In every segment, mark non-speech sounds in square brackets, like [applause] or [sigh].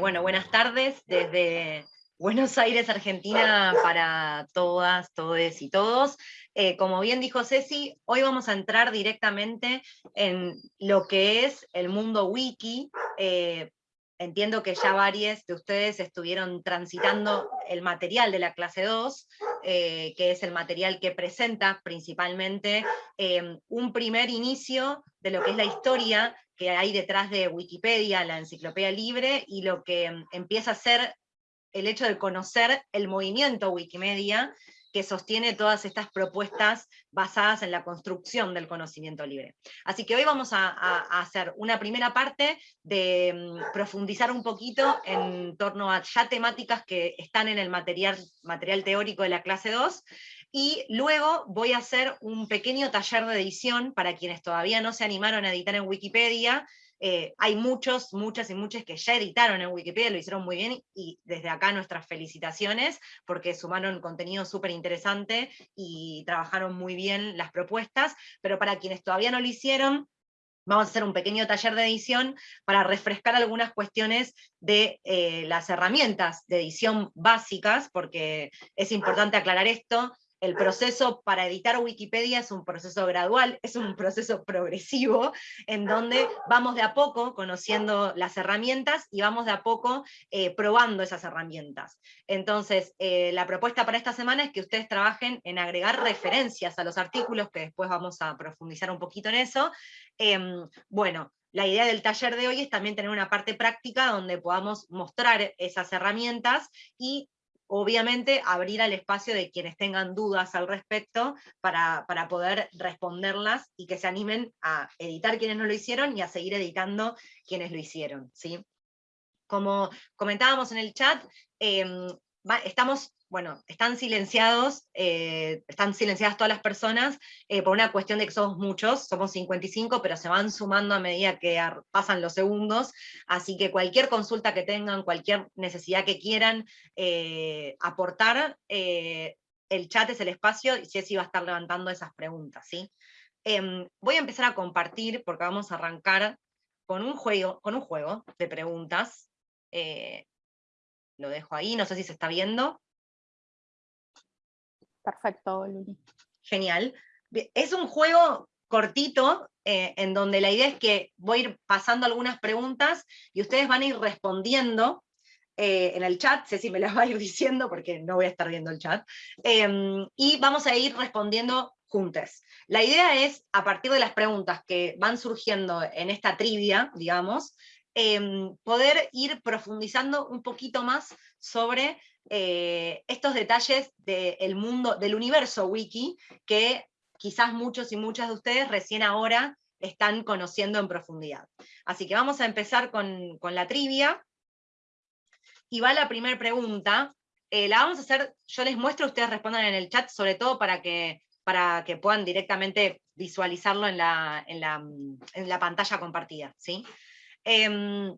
bueno, buenas tardes desde Buenos Aires, Argentina, para todas, todes y todos. Eh, como bien dijo Ceci, hoy vamos a entrar directamente en lo que es el mundo wiki. Eh, entiendo que ya varios de ustedes estuvieron transitando el material de la clase 2, eh, que es el material que presenta principalmente un primer inicio de lo que es la historia que hay detrás de Wikipedia, la enciclopedia libre, y lo que mm, empieza a ser el hecho de conocer el movimiento Wikimedia que sostiene todas estas propuestas basadas en la construcción del conocimiento libre. Así que hoy vamos a, hacer una primera parte de mm, profundizar un poquito en torno a ya temáticas que están en el material, material teórico de la clase 2, y luego voy a hacer un pequeño taller de edición para quienes todavía no se animaron a editar en Wikipedia. Eh, hay muchos, muchas y muchas que ya editaron en Wikipedia, lo hicieron muy bien, y desde acá nuestras felicitaciones, porque sumaron contenido súper interesante y trabajaron muy bien las propuestas, pero para quienes todavía no lo hicieron, vamos a hacer un pequeño taller de edición para refrescar algunas cuestiones de eh, las herramientas de edición básicas, porque es importante aclarar esto, el proceso para editar Wikipedia es un proceso gradual, es un proceso progresivo, en donde [laughs] vamos de a poco conociendo las herramientas y vamos de a poco eh, probando esas herramientas. Entonces, eh, la propuesta para esta semana es que ustedes trabajen en agregar referencias a los artículos, que después vamos a profundizar un poquito en eso. Em, bueno, la idea del taller de hoy es también tener una parte práctica donde podamos mostrar esas herramientas y obviamente abrir al espacio de quienes tengan dudas al respecto para, poder responderlas y que se animen a editar quienes no lo hicieron y a seguir editando quienes lo hicieron. ¿sí? Como comentábamos en el chat, em, estamos bueno, están silenciados, eh, están silenciadas todas las personas eh, por una cuestión de que somos muchos, somos 55, pero se van sumando a medida que pasan los segundos, así que cualquier consulta que tengan, cualquier necesidad que quieran eh, aportar, el chat es el espacio y Ceci va a estar levantando esas preguntas, ¿sí? Em, voy a empezar a compartir, porque vamos a arrancar con un juego, con un juego de preguntas, lo dejo ahí, no sé si se está viendo. Perfecto, Luli. Genial. Es un juego cortito, eh, en donde la idea es que voy a ir pasando algunas preguntas y ustedes van a ir respondiendo eh, en el chat, sé si me las va a ir diciendo porque no voy a estar viendo el chat, em, y vamos a ir respondiendo juntos. La idea es, a partir de las preguntas que van surgiendo en esta trivia, digamos, em, poder ir profundizando un poquito más sobre eh, estos detalles del mundo, del universo wiki, que quizás muchos y muchas de ustedes recién ahora están conociendo en profundidad. Así que vamos a empezar con, la trivia, y va la primera pregunta, eh, la vamos a hacer, yo les muestro, ustedes respondan en el chat, sobre todo para que, para que puedan directamente visualizarlo en la, en la, pantalla compartida. ¿sí? Em,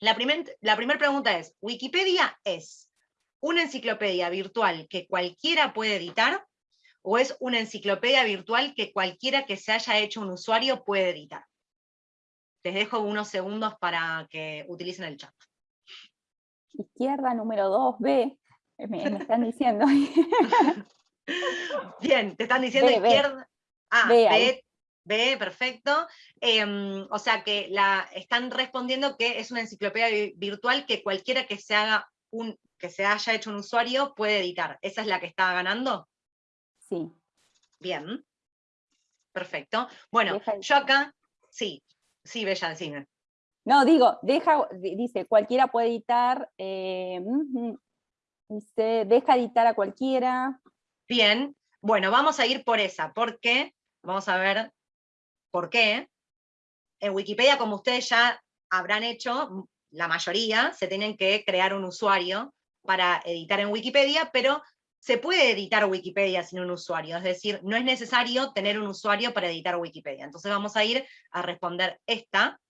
la primera la pregunta es, ¿Wikipedia es una enciclopedia virtual que cualquiera puede editar o es una enciclopedia virtual que cualquiera que se haya hecho un usuario puede editar. Les dejo unos segundos para que utilicen el chat. Izquierda número 2, B, me, están diciendo. [laughs] Bien, te están diciendo izquierda. Ah, B, B, perfecto. Em, o sea que la, están respondiendo que es una enciclopedia virtual que cualquiera que se haga un que se haya hecho un usuario puede editar. ¿Esa es la que está ganando? Sí. Bien. Perfecto. Bueno, yo acá, sí, sí, Bella, decime. No, digo, deja, dice, cualquiera puede editar, eh, dice, deja editar a cualquiera. Bien, bueno, vamos a ir por esa, porque, vamos a ver por qué. En Wikipedia, como ustedes ya habrán hecho, la mayoría se tienen que crear un usuario para editar en Wikipedia, pero se puede editar Wikipedia sin un usuario, es decir, no es necesario tener un usuario para editar Wikipedia. Entonces vamos a ir a responder esta,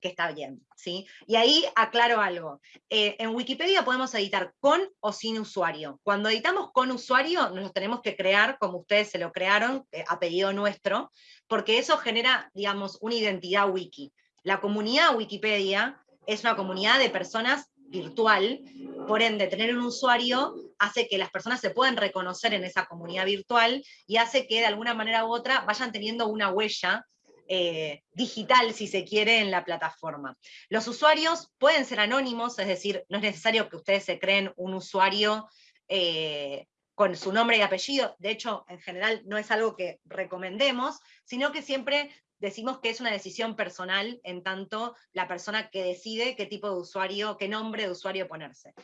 que está bien, ¿sí? Y ahí aclaro algo. Eh, en Wikipedia podemos editar con o sin usuario. Cuando editamos con usuario, nos lo tenemos que crear como ustedes se lo crearon, eh, a pedido nuestro, porque eso genera, digamos, una identidad wiki. La comunidad Wikipedia es una comunidad de personas virtual, por ende, tener un usuario hace que las personas se puedan reconocer en esa comunidad virtual y hace que de alguna manera u otra vayan teniendo una huella eh, digital, si se quiere, en la plataforma. Los usuarios pueden ser anónimos, es decir, no es necesario que ustedes se creen un usuario eh, con su nombre y apellido, de hecho, en general no es algo que recomendemos, sino que siempre decimos que es una decisión personal en tanto la persona que decide qué tipo de usuario, qué nombre de usuario ponerse.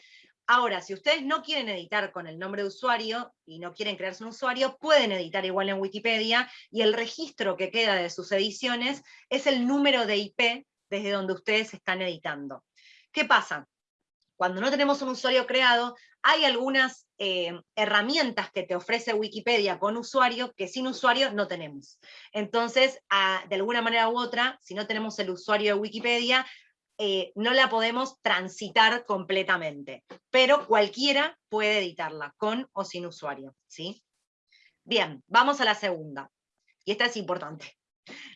Ahora, si ustedes no quieren editar con el nombre de usuario y no quieren crearse un usuario, pueden editar igual en Wikipedia y el registro que queda de sus ediciones es el número de IP desde donde ustedes están editando. ¿Qué pasa? Cuando no tenemos un usuario creado, hay algunas eh, herramientas que te ofrece Wikipedia con usuario que sin usuario no tenemos. Entonces, de alguna manera u otra, si no tenemos el usuario de Wikipedia, eh, no la podemos transitar completamente, pero cualquiera puede editarla, con o sin usuario. ¿sí? Bien, vamos a la segunda, y esta es importante.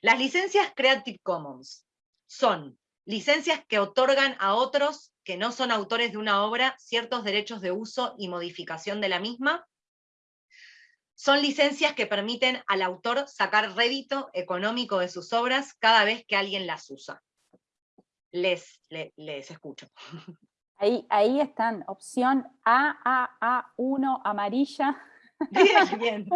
Las licencias Creative Commons son licencias que otorgan a otros que no son autores de una obra ciertos derechos de uso y modificación de la misma. Son licencias que permiten al autor sacar rédito económico de sus obras cada vez que alguien las usa les, les, escucho. [laughs] Ahí, ahí están, opción A, A, A1, amarilla. [laughs] Bien, [laughs] bien.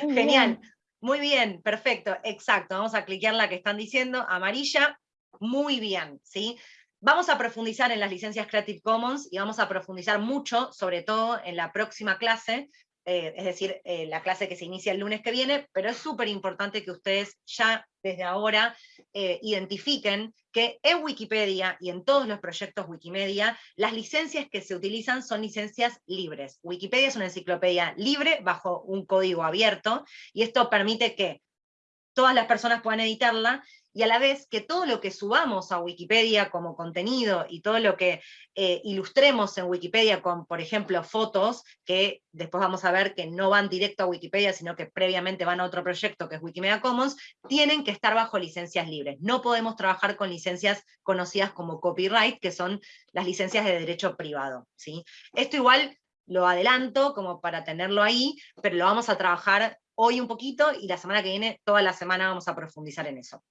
Genial. Muy bien, perfecto, exacto. Vamos a cliquear la que están diciendo, amarilla, muy bien, ¿sí? Vamos a profundizar en las licencias Creative Commons y vamos a profundizar mucho, sobre todo en la próxima clase, eh, es decir, eh, la clase que se inicia el lunes que viene, pero es súper importante que ustedes ya desde ahora eh, identifiquen que en Wikipedia y en todos los proyectos Wikimedia, las licencias que se utilizan son licencias libres. Wikipedia es una enciclopedia libre bajo un código abierto, y esto permite que todas las personas puedan editarla y a la vez que todo lo que subamos a Wikipedia como contenido y todo lo que eh, ilustremos en Wikipedia con, por ejemplo, fotos, que después vamos a ver que no van directo a Wikipedia, sino que previamente van a otro proyecto que es Wikimedia Commons, tienen que estar bajo licencias libres. No podemos trabajar con licencias conocidas como copyright, que son las licencias de derecho privado. ¿sí? Esto igual lo adelanto como para tenerlo ahí, pero lo vamos a trabajar hoy un poquito y la semana que viene, toda la semana vamos a profundizar en eso.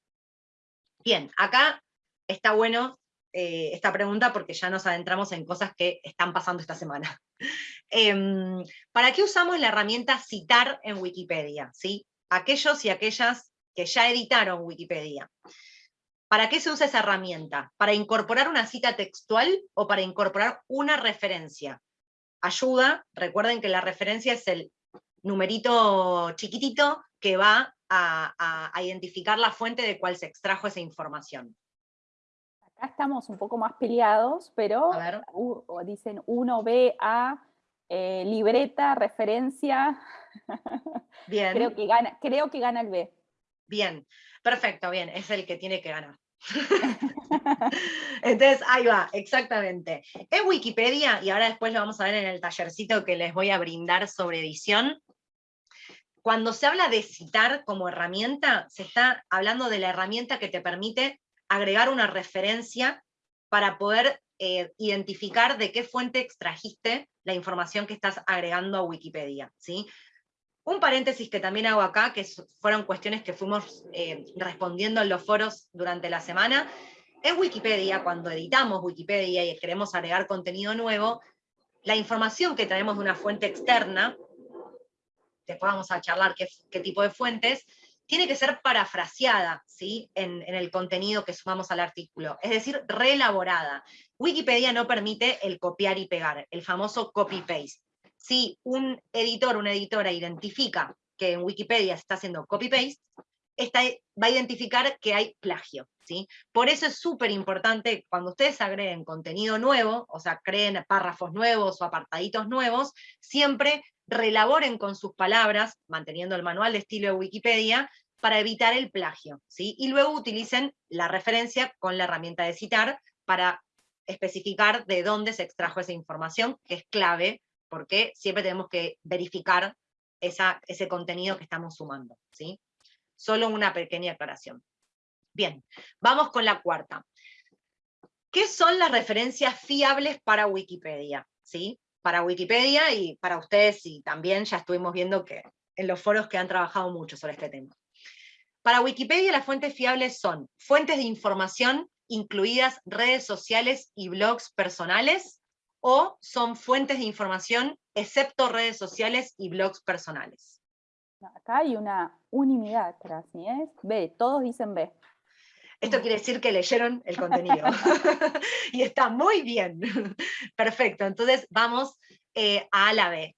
Bien, acá está bueno eh, esta pregunta porque ya nos adentramos en cosas que están pasando esta semana. [laughs] Em, ¿Para qué usamos la herramienta citar en Wikipedia? ¿sí? Aquellos y aquellas que ya editaron Wikipedia. ¿Para qué se usa esa herramienta? ¿Para incorporar una cita textual o para incorporar una referencia? Ayuda, recuerden que la referencia es el numerito chiquitito que va a, identificar la fuente de cuál se extrajo esa información. Acá estamos un poco más peleados, pero dicen 1B a eh, libreta, referencia. [laughs] Bien. creo, que gana, creo que gana el B. Bien, perfecto, bien, es el que tiene que ganar. [laughs] Entonces, ahí va, exactamente. En Wikipedia, y ahora después lo vamos a ver en el tallercito que les voy a brindar sobre edición, cuando se habla de citar como herramienta, se está hablando de la herramienta que te permite agregar una referencia para poder eh, identificar de qué fuente extrajiste la información que estás agregando a Wikipedia. ¿sí? Un paréntesis que también hago acá, que fueron cuestiones que fuimos eh, respondiendo en los foros durante la semana. En Wikipedia, cuando editamos Wikipedia y queremos agregar contenido nuevo, la información que traemos de una fuente externa después vamos a charlar qué, tipo de fuentes, tiene que ser parafraseada ¿sí? En, el contenido que sumamos al artículo, es decir, reelaborada. Wikipedia no permite el copiar y pegar, el famoso copy-paste. Si un editor, una editora identifica que en Wikipedia se está haciendo copy-paste, va a identificar que hay plagio. ¿sí? Por eso es súper importante cuando ustedes agreguen contenido nuevo, o sea, creen párrafos nuevos o apartaditos nuevos, siempre relaboren con sus palabras, manteniendo el manual de estilo de Wikipedia, para evitar el plagio, ¿sí? Y luego utilicen la referencia con la herramienta de citar para especificar de dónde se extrajo esa información, que es clave, porque siempre tenemos que verificar esa, ese contenido que estamos sumando, ¿sí? Solo una pequeña aclaración. Bien, vamos con la cuarta. ¿Qué son las referencias fiables para Wikipedia? ¿Sí? Para Wikipedia y para ustedes, y también ya estuvimos viendo que en los foros que han trabajado mucho sobre este tema. Para Wikipedia las fuentes fiables son fuentes de información, incluidas redes sociales y blogs personales, o son fuentes de información excepto redes sociales y blogs personales. Acá hay una unanimidad ¿sí? B, todos dicen B. Esto quiere decir que leyeron el contenido. [laughs] y está muy bien. Perfecto, entonces vamos eh, a la B.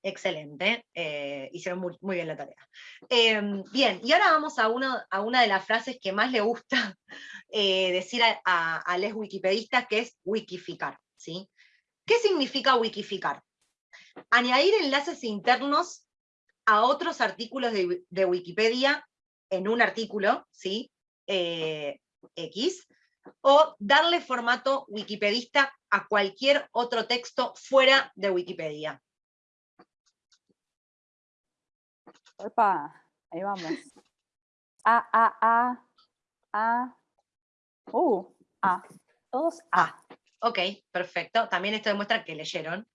Excelente, eh, hicieron muy, bien la tarea. Em, bien, y ahora vamos a, a, una de las frases que más le gusta [laughs] eh, decir a, a, los wikipedistas, que es wikificar. ¿sí? ¿Qué significa wikificar? Añadir enlaces internos a otros artículos de, Wikipedia en un artículo, ¿sí? Eh, X, o darle formato wikipedista a cualquier otro texto fuera de Wikipedia. Opa, ahí vamos. A, A, A, A, U, A. Todos A. Ok, perfecto. También esto demuestra que leyeron.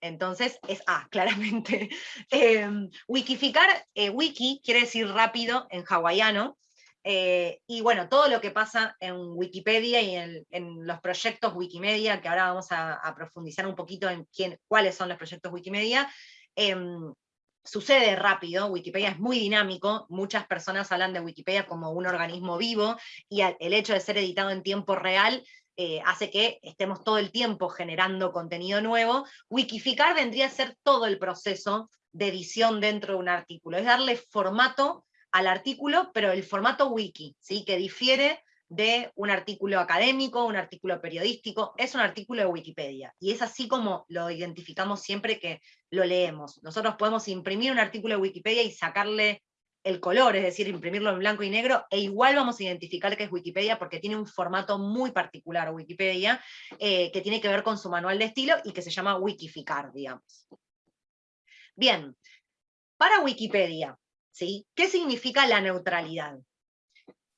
Entonces es A, [laughs] claramente. Em, wikificar, eh, wiki quiere decir rápido en hawaiano, eh, y bueno, todo lo que pasa en Wikipedia y en, los proyectos Wikimedia, que ahora vamos a, profundizar un poquito en quién, cuáles son los proyectos Wikimedia, em, sucede rápido, Wikipedia es muy dinámico, muchas personas hablan de Wikipedia como un organismo vivo, y el hecho de ser editado en tiempo real eh, hace que estemos todo el tiempo generando contenido nuevo, wikificar vendría a ser todo el proceso de edición dentro de un artículo, es darle formato al artículo, pero el formato wiki, ¿sí? que difiere de un artículo académico, un artículo periodístico, es un artículo de Wikipedia, y es así como lo identificamos siempre que lo leemos. Nosotros podemos imprimir un artículo de Wikipedia y sacarle el color, es decir, imprimirlo en blanco y negro, e igual vamos a identificar que es Wikipedia porque tiene un formato muy particular Wikipedia, eh, que tiene que ver con su manual de estilo y que se llama Wikificar, digamos. Bien, para Wikipedia, ¿sí? ¿qué significa la neutralidad?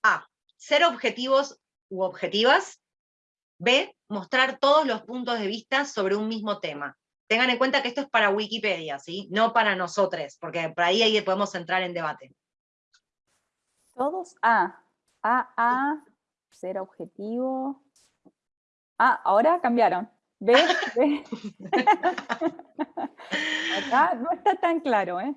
A, ser objetivos u objetivas. B, mostrar todos los puntos de vista sobre un mismo tema. Tengan en cuenta que esto es para Wikipedia, ¿sí? no para nosotros, porque por ahí, ahí podemos entrar en debate. Todos A. A, A, ser objetivo. Ah, ahora cambiaron. B, [laughs] B. [laughs] Acá no está tan claro, ¿eh?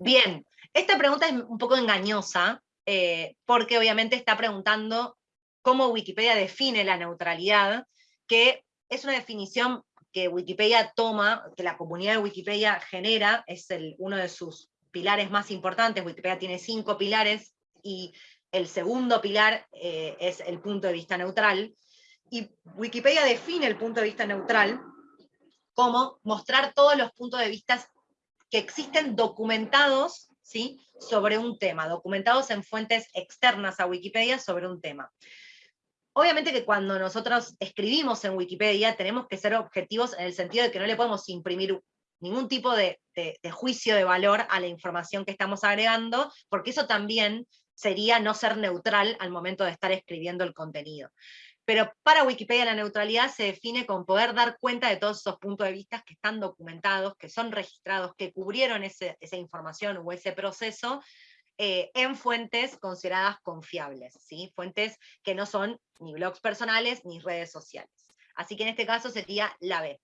Bien, esta pregunta es un poco engañosa, eh, porque obviamente está preguntando cómo Wikipedia define la neutralidad, que es una definición que Wikipedia toma, que la comunidad de Wikipedia genera, es uno de sus pilares más importantes, Wikipedia tiene cinco pilares, y el segundo pilar eh, es el punto de vista neutral, y Wikipedia define el punto de vista neutral como mostrar todos los puntos de vista que existen documentados ¿sí? sobre un tema, documentados en fuentes externas a Wikipedia sobre un tema. Obviamente que cuando nosotros escribimos en Wikipedia tenemos que ser objetivos en el sentido de que no le podemos imprimir ningún tipo de, juicio de valor a la información que estamos agregando, porque eso también sería no ser neutral al momento de estar escribiendo el contenido. Pero para Wikipedia la neutralidad se define con poder dar cuenta de todos esos puntos de vista que están documentados, que son registrados, que cubrieron esa información o ese proceso, eh, en fuentes consideradas confiables, ¿sí? fuentes que no son ni blogs personales ni redes sociales. Así que en este caso sería la B.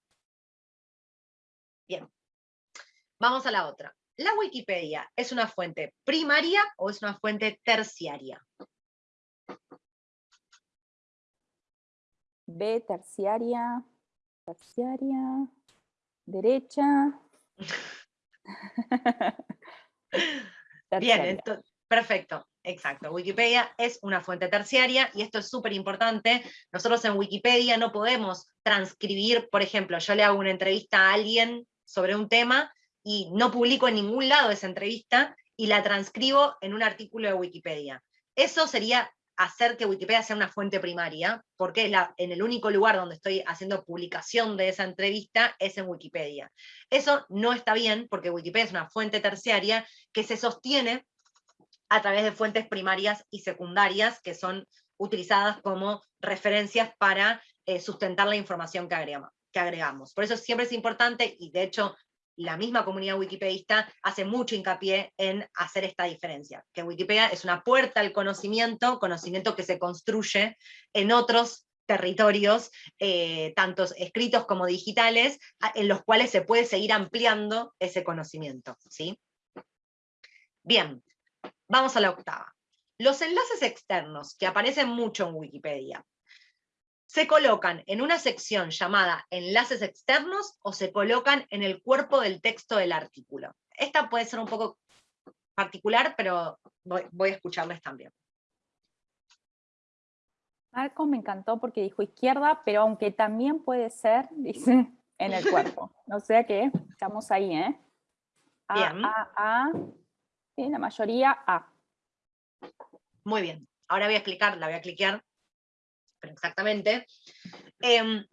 Bien, vamos a la otra. ¿La Wikipedia es una fuente primaria o es una fuente terciaria? B, terciaria, terciaria, derecha. [laughs] Bien, perfecto, exacto. Wikipedia es una fuente terciaria y esto es súper importante. Nosotros en Wikipedia no podemos transcribir, por ejemplo, yo le hago una entrevista a alguien sobre un tema y no publico en ningún lado esa entrevista y la transcribo en un artículo de Wikipedia. Eso sería hacer que Wikipedia sea una fuente primaria, porque en el único lugar donde estoy haciendo publicación de esa entrevista es en Wikipedia. Eso no está bien, porque Wikipedia es una fuente terciaria que se sostiene a través de fuentes primarias y secundarias, que son utilizadas como referencias para eh, sustentar la información que agregamos. Por eso siempre es importante, y de hecho la misma comunidad wikipedista hace mucho hincapié en hacer esta diferencia, que Wikipedia es una puerta al conocimiento, conocimiento que se construye en otros territorios, eh, tanto escritos como digitales, en los cuales se puede seguir ampliando ese conocimiento. ¿sí? Bien, vamos a la octava. Los enlaces externos, que aparecen mucho en Wikipedia, ¿se colocan en una sección llamada enlaces externos o se colocan en el cuerpo del texto del artículo? Esta puede ser un poco particular, pero voy, voy a escucharles también. Marco me encantó porque dijo izquierda, pero aunque también puede ser, [laughs] dice, en el cuerpo. O sea que estamos ahí, ¿eh? A, bien. A, A, sí, la mayoría A. Muy bien. Ahora voy a explicar, la voy a cliquear, pero exactamente. Em,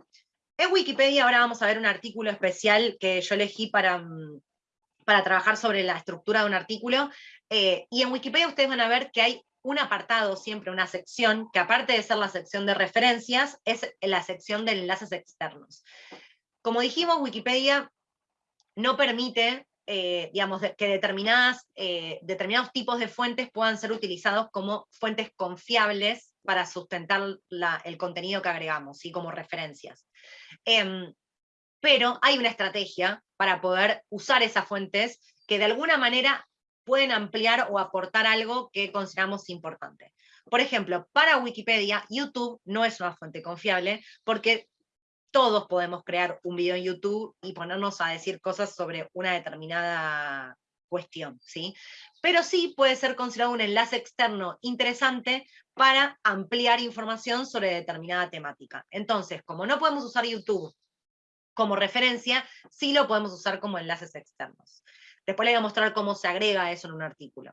en Wikipedia ahora vamos a ver un artículo especial que yo elegí para, mm, para trabajar sobre la estructura de un artículo, eh, y en Wikipedia ustedes van a ver que hay un apartado, siempre una sección, que aparte de ser la sección de referencias, es la sección de enlaces externos. Como dijimos, Wikipedia no permite eh, digamos, que determinadas, eh, determinados tipos de fuentes puedan ser utilizados como fuentes confiables para sustentar el contenido que agregamos, ¿sí? como referencias. Em, pero hay una estrategia para poder usar esas fuentes que de alguna manera pueden ampliar o aportar algo que consideramos importante. Por ejemplo, para Wikipedia, YouTube no es una fuente confiable porque todos podemos crear un video en YouTube y ponernos a decir cosas sobre una determinada cuestión, ¿sí? Pero sí puede ser considerado un enlace externo interesante para ampliar información sobre determinada temática. Entonces, como no podemos usar YouTube como referencia, sí lo podemos usar como enlaces externos. Después le voy a mostrar cómo se agrega eso en un artículo.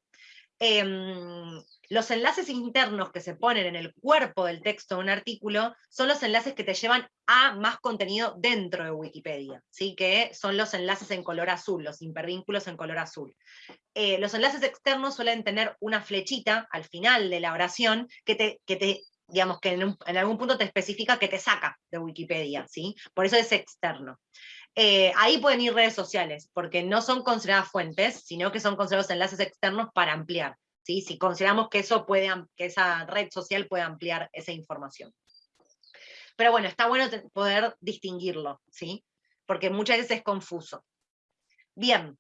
Em, los enlaces internos que se ponen en el cuerpo del texto de un artículo son los enlaces que te llevan a más contenido dentro de Wikipedia, ¿sí? que son los enlaces en color azul, los hipervínculos en color azul. Eh, los enlaces externos suelen tener una flechita al final de la oración que te, que te digamos que en, en, algún punto te especifica que te saca de Wikipedia, ¿sí? por eso es externo. Eh, ahí pueden ir redes sociales, porque no son consideradas fuentes, sino que son considerados enlaces externos para ampliar. ¿sí? Si consideramos que, eso puede, que esa red social puede ampliar esa información. Pero bueno, está bueno poder distinguirlo, ¿sí? porque muchas veces es confuso. Bien,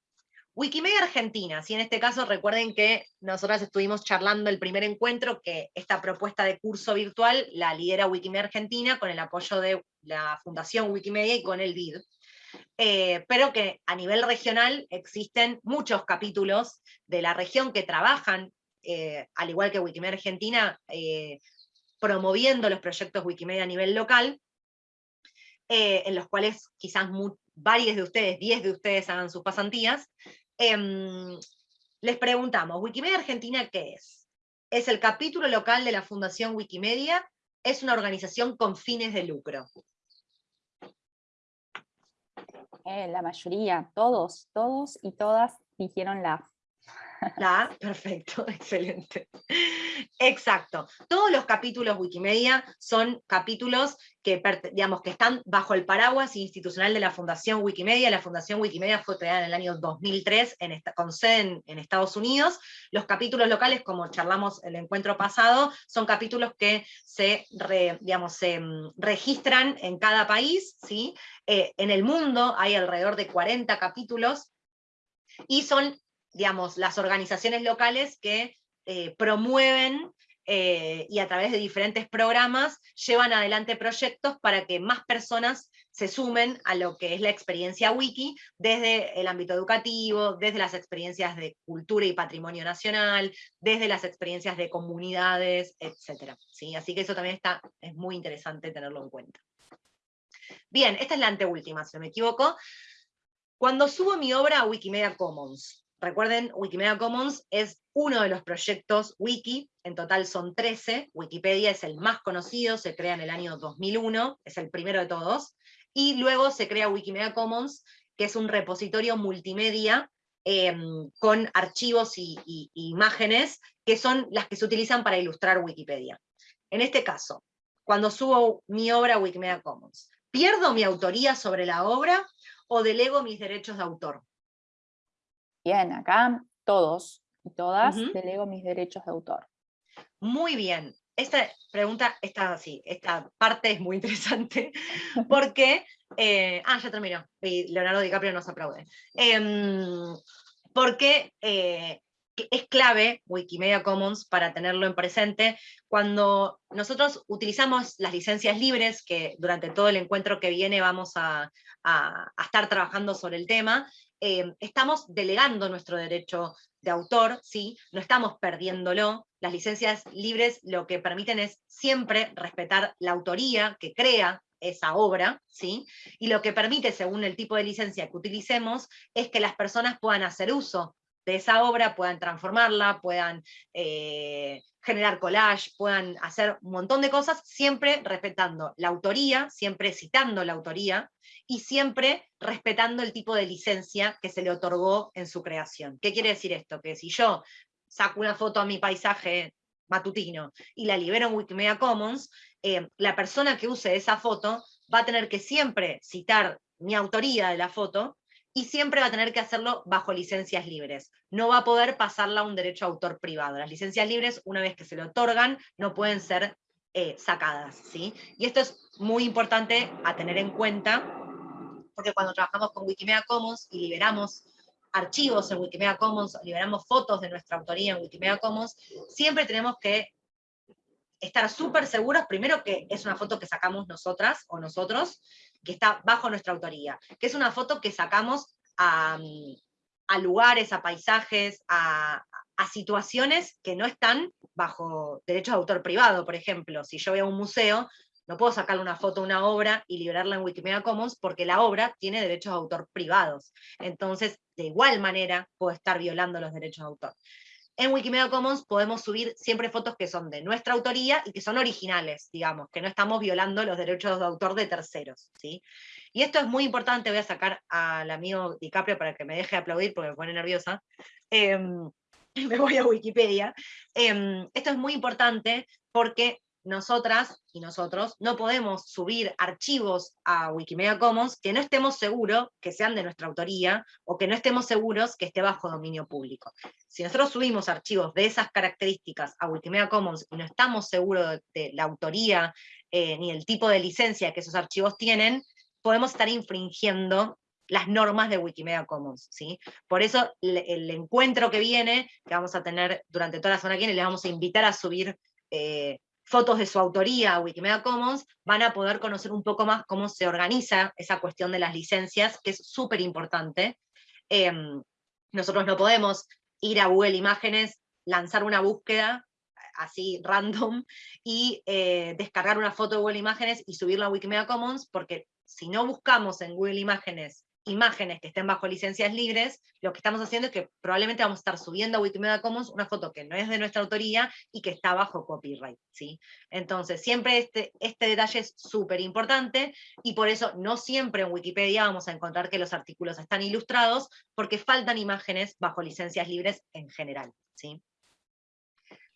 Wikimedia Argentina, si en este caso recuerden que nosotras estuvimos charlando el primer encuentro, que esta propuesta de curso virtual la lidera Wikimedia Argentina con el apoyo de la Fundación Wikimedia y con el BID. Eh, pero que a nivel regional existen muchos capítulos de la región que trabajan, eh, al igual que Wikimedia Argentina, eh, promoviendo los proyectos Wikimedia a nivel local, en los cuales quizás varios de ustedes, 10 de ustedes hagan sus pasantías. Em, les preguntamos, ¿Wikimedia Argentina qué es? Es el capítulo local de la Fundación Wikimedia, es una organización con fines de lucro. Eh, la mayoría, todos, todos y todas dijeron la. [laughs] Perfecto, [laughs] excelente. Exacto. Todos los capítulos Wikimedia son capítulos que, digamos, que están bajo el paraguas institucional de la Fundación Wikimedia. La Fundación Wikimedia fue creada en el año 2003 en con sede en, Estados Unidos. Los capítulos locales, como charlamos el encuentro pasado, son capítulos que se, digamos, se mm, registran en cada país. ¿sí? Eh, en el mundo hay alrededor de 40 capítulos y son digamos, las organizaciones locales que eh, promueven eh, y a través de diferentes programas llevan adelante proyectos para que más personas se sumen a lo que es la experiencia wiki, desde el ámbito educativo, desde las experiencias de cultura y patrimonio nacional, desde las experiencias de comunidades, etc. ¿sí? Así que eso también está, es muy interesante tenerlo en cuenta. Bien, esta es la anteúltima, si no me equivoco. Cuando subo mi obra a Wikimedia Commons, Recuerden, Wikimedia Commons es uno de los proyectos wiki, en total son 13, Wikipedia es el más conocido, se crea en el año 2001, es el primero de todos, y luego se crea Wikimedia Commons, que es un repositorio multimedia em, con archivos y, imágenes que son las que se utilizan para ilustrar Wikipedia. en este caso, cuando subo mi obra a Wikimedia Commons, ¿pierdo mi autoría sobre la obra o delego mis derechos de autor? Bien, acá todos y todas delego mis derechos de autor. Muy bien. Esta pregunta, esta, sí, esta parte es muy [laughs] interesante, porque, eh, ah, ya terminó, y Leonardo DiCaprio nos aplaude. Em, porque eh, es clave Wikimedia Commons para tenerlo en presente cuando nosotros utilizamos las licencias libres, que durante todo el encuentro que viene vamos a, estar trabajando sobre el tema, eh, estamos delegando nuestro derecho de autor, ¿sí? no estamos perdiéndolo. Las licencias libres lo que permiten es siempre respetar la autoría que crea esa obra, ¿sí? y lo que permite, según el tipo de licencia que utilicemos, es que las personas puedan hacer uso de esa obra, puedan transformarla, puedan eh, generar collage, puedan hacer un montón de cosas, siempre respetando la autoría, siempre citando la autoría, y siempre respetando el tipo de licencia que se le otorgó en su creación. ¿Qué quiere decir esto? Que si yo saco una foto a mi paisaje matutino y la libero en Wikimedia Commons, eh, la persona que use esa foto va a tener que siempre citar mi autoría de la foto, y siempre va a tener que hacerlo bajo licencias libres. No va a poder pasarla a un derecho a autor privado. Las licencias libres, una vez que se le otorgan, no pueden ser eh, sacadas. ¿sí? Y esto es muy importante a tener en cuenta, porque cuando trabajamos con Wikimedia Commons y liberamos archivos en Wikimedia Commons, liberamos fotos de nuestra autoría en Wikimedia Commons, siempre tenemos que estar súper seguros, primero que es una foto que sacamos nosotras o nosotros, que está bajo nuestra autoría, que es una foto que sacamos a, lugares, a paisajes, a, situaciones que no están bajo derechos de autor privado, por ejemplo, si yo voy a un museo, no puedo sacarle una foto una obra y liberarla en Wikimedia Commons porque la obra tiene derechos de autor privados. Entonces, de igual manera, puedo estar violando los derechos de autor. En Wikimedia Commons podemos subir siempre fotos que son de nuestra autoría y que son originales, digamos, que no estamos violando los derechos de autor de terceros. ¿sí? Y esto es muy importante, voy a sacar al amigo DiCaprio para que me deje aplaudir porque me pone nerviosa. Em, [laughs] me voy a Wikipedia. Em, esto es muy importante porque nosotras y nosotros no podemos subir archivos a Wikimedia Commons que no estemos seguros que sean de nuestra autoría o que no estemos seguros que esté bajo dominio público. Si nosotros subimos archivos de esas características a Wikimedia Commons y no estamos seguros de, la autoría eh, ni el tipo de licencia que esos archivos tienen, podemos estar infringiendo las normas de Wikimedia Commons, ¿sí? Por eso el, encuentro que viene, que vamos a tener durante toda la semana que les vamos a invitar a subir eh, fotos de su autoría a Wikimedia Commons, van a poder conocer un poco más cómo se organiza esa cuestión de las licencias, que es súper importante. Em, nosotros no podemos ir a Google Imágenes, lanzar una búsqueda así random y eh, descargar una foto de Google Imágenes y subirla a Wikimedia Commons, porque si no buscamos en Google Imágenes imágenes que estén bajo licencias libres, lo que estamos haciendo es que probablemente vamos a estar subiendo a Wikimedia Commons una foto que no es de nuestra autoría y que está bajo copyright. ¿sí? Entonces, siempre este, este detalle es súper importante y por eso no siempre en Wikipedia vamos a encontrar que los artículos están ilustrados porque faltan imágenes bajo licencias libres en general. ¿sí?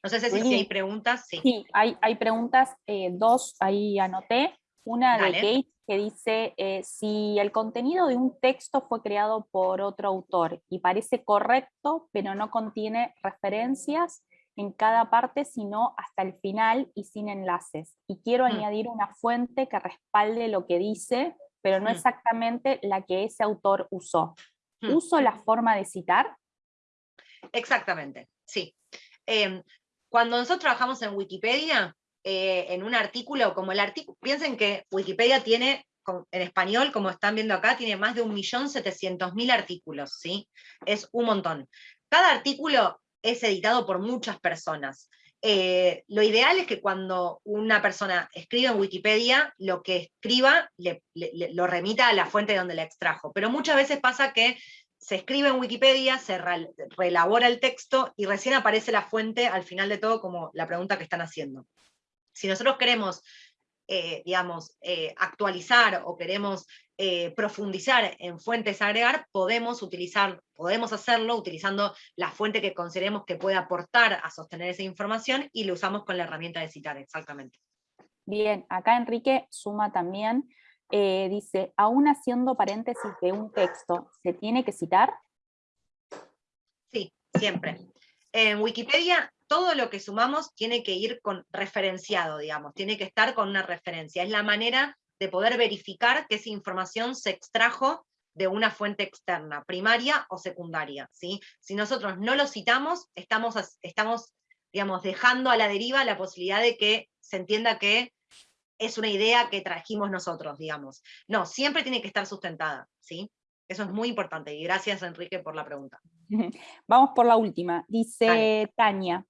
No sé si, hay preguntas. Sí, hay, hay preguntas, eh, dos ahí anoté. Una de Kate que dice, eh, si el contenido de un texto fue creado por otro autor y parece correcto, pero no contiene referencias en cada parte, sino hasta el final y sin enlaces. Y quiero hmm. añadir una fuente que respalde lo que dice, pero no hmm. exactamente la que ese autor usó. Hmm. ¿Uso la forma de citar? Exactamente, sí. Em, cuando nosotros trabajamos en Wikipedia, eh, en un artículo, como el artículo, piensen que Wikipedia tiene, en español, como están viendo acá, tiene más de 1.700.000 artículos, ¿sí? Es un montón. Cada artículo es editado por muchas personas. Eh, lo ideal es que cuando una persona escribe en Wikipedia, lo que escriba lo remita a la fuente de donde la extrajo. Pero muchas veces pasa que se escribe en Wikipedia, se reelabora el texto y recién aparece la fuente al final de todo como la pregunta que están haciendo. Si nosotros queremos, eh, digamos, eh, actualizar o queremos eh, profundizar en fuentes a agregar, podemos utilizar, podemos hacerlo utilizando la fuente que consideremos que puede aportar a sostener esa información y lo usamos con la herramienta de citar, exactamente. Bien, acá Enrique suma también, dice, aún haciendo paréntesis de un texto, ¿se tiene que citar? Sí, siempre. En Wikipedia todo lo que sumamos tiene que ir con referenciado, digamos, tiene que estar con una referencia. Es la manera de poder verificar que esa información se extrajo de una fuente externa, primaria o secundaria. ¿sí? Si nosotros no lo citamos, estamos, estamos digamos, dejando a la deriva la posibilidad de que se entienda que es una idea que trajimos nosotros, digamos. No, siempre tiene que estar sustentada, ¿sí? Eso es muy importante, y gracias Enrique por la pregunta. [laughs] Vamos por la última. Dice Tania,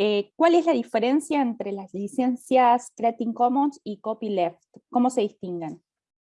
eh, ¿Cuál es la diferencia entre las licencias Creative Commons y Copyleft? ¿Cómo se distinguen?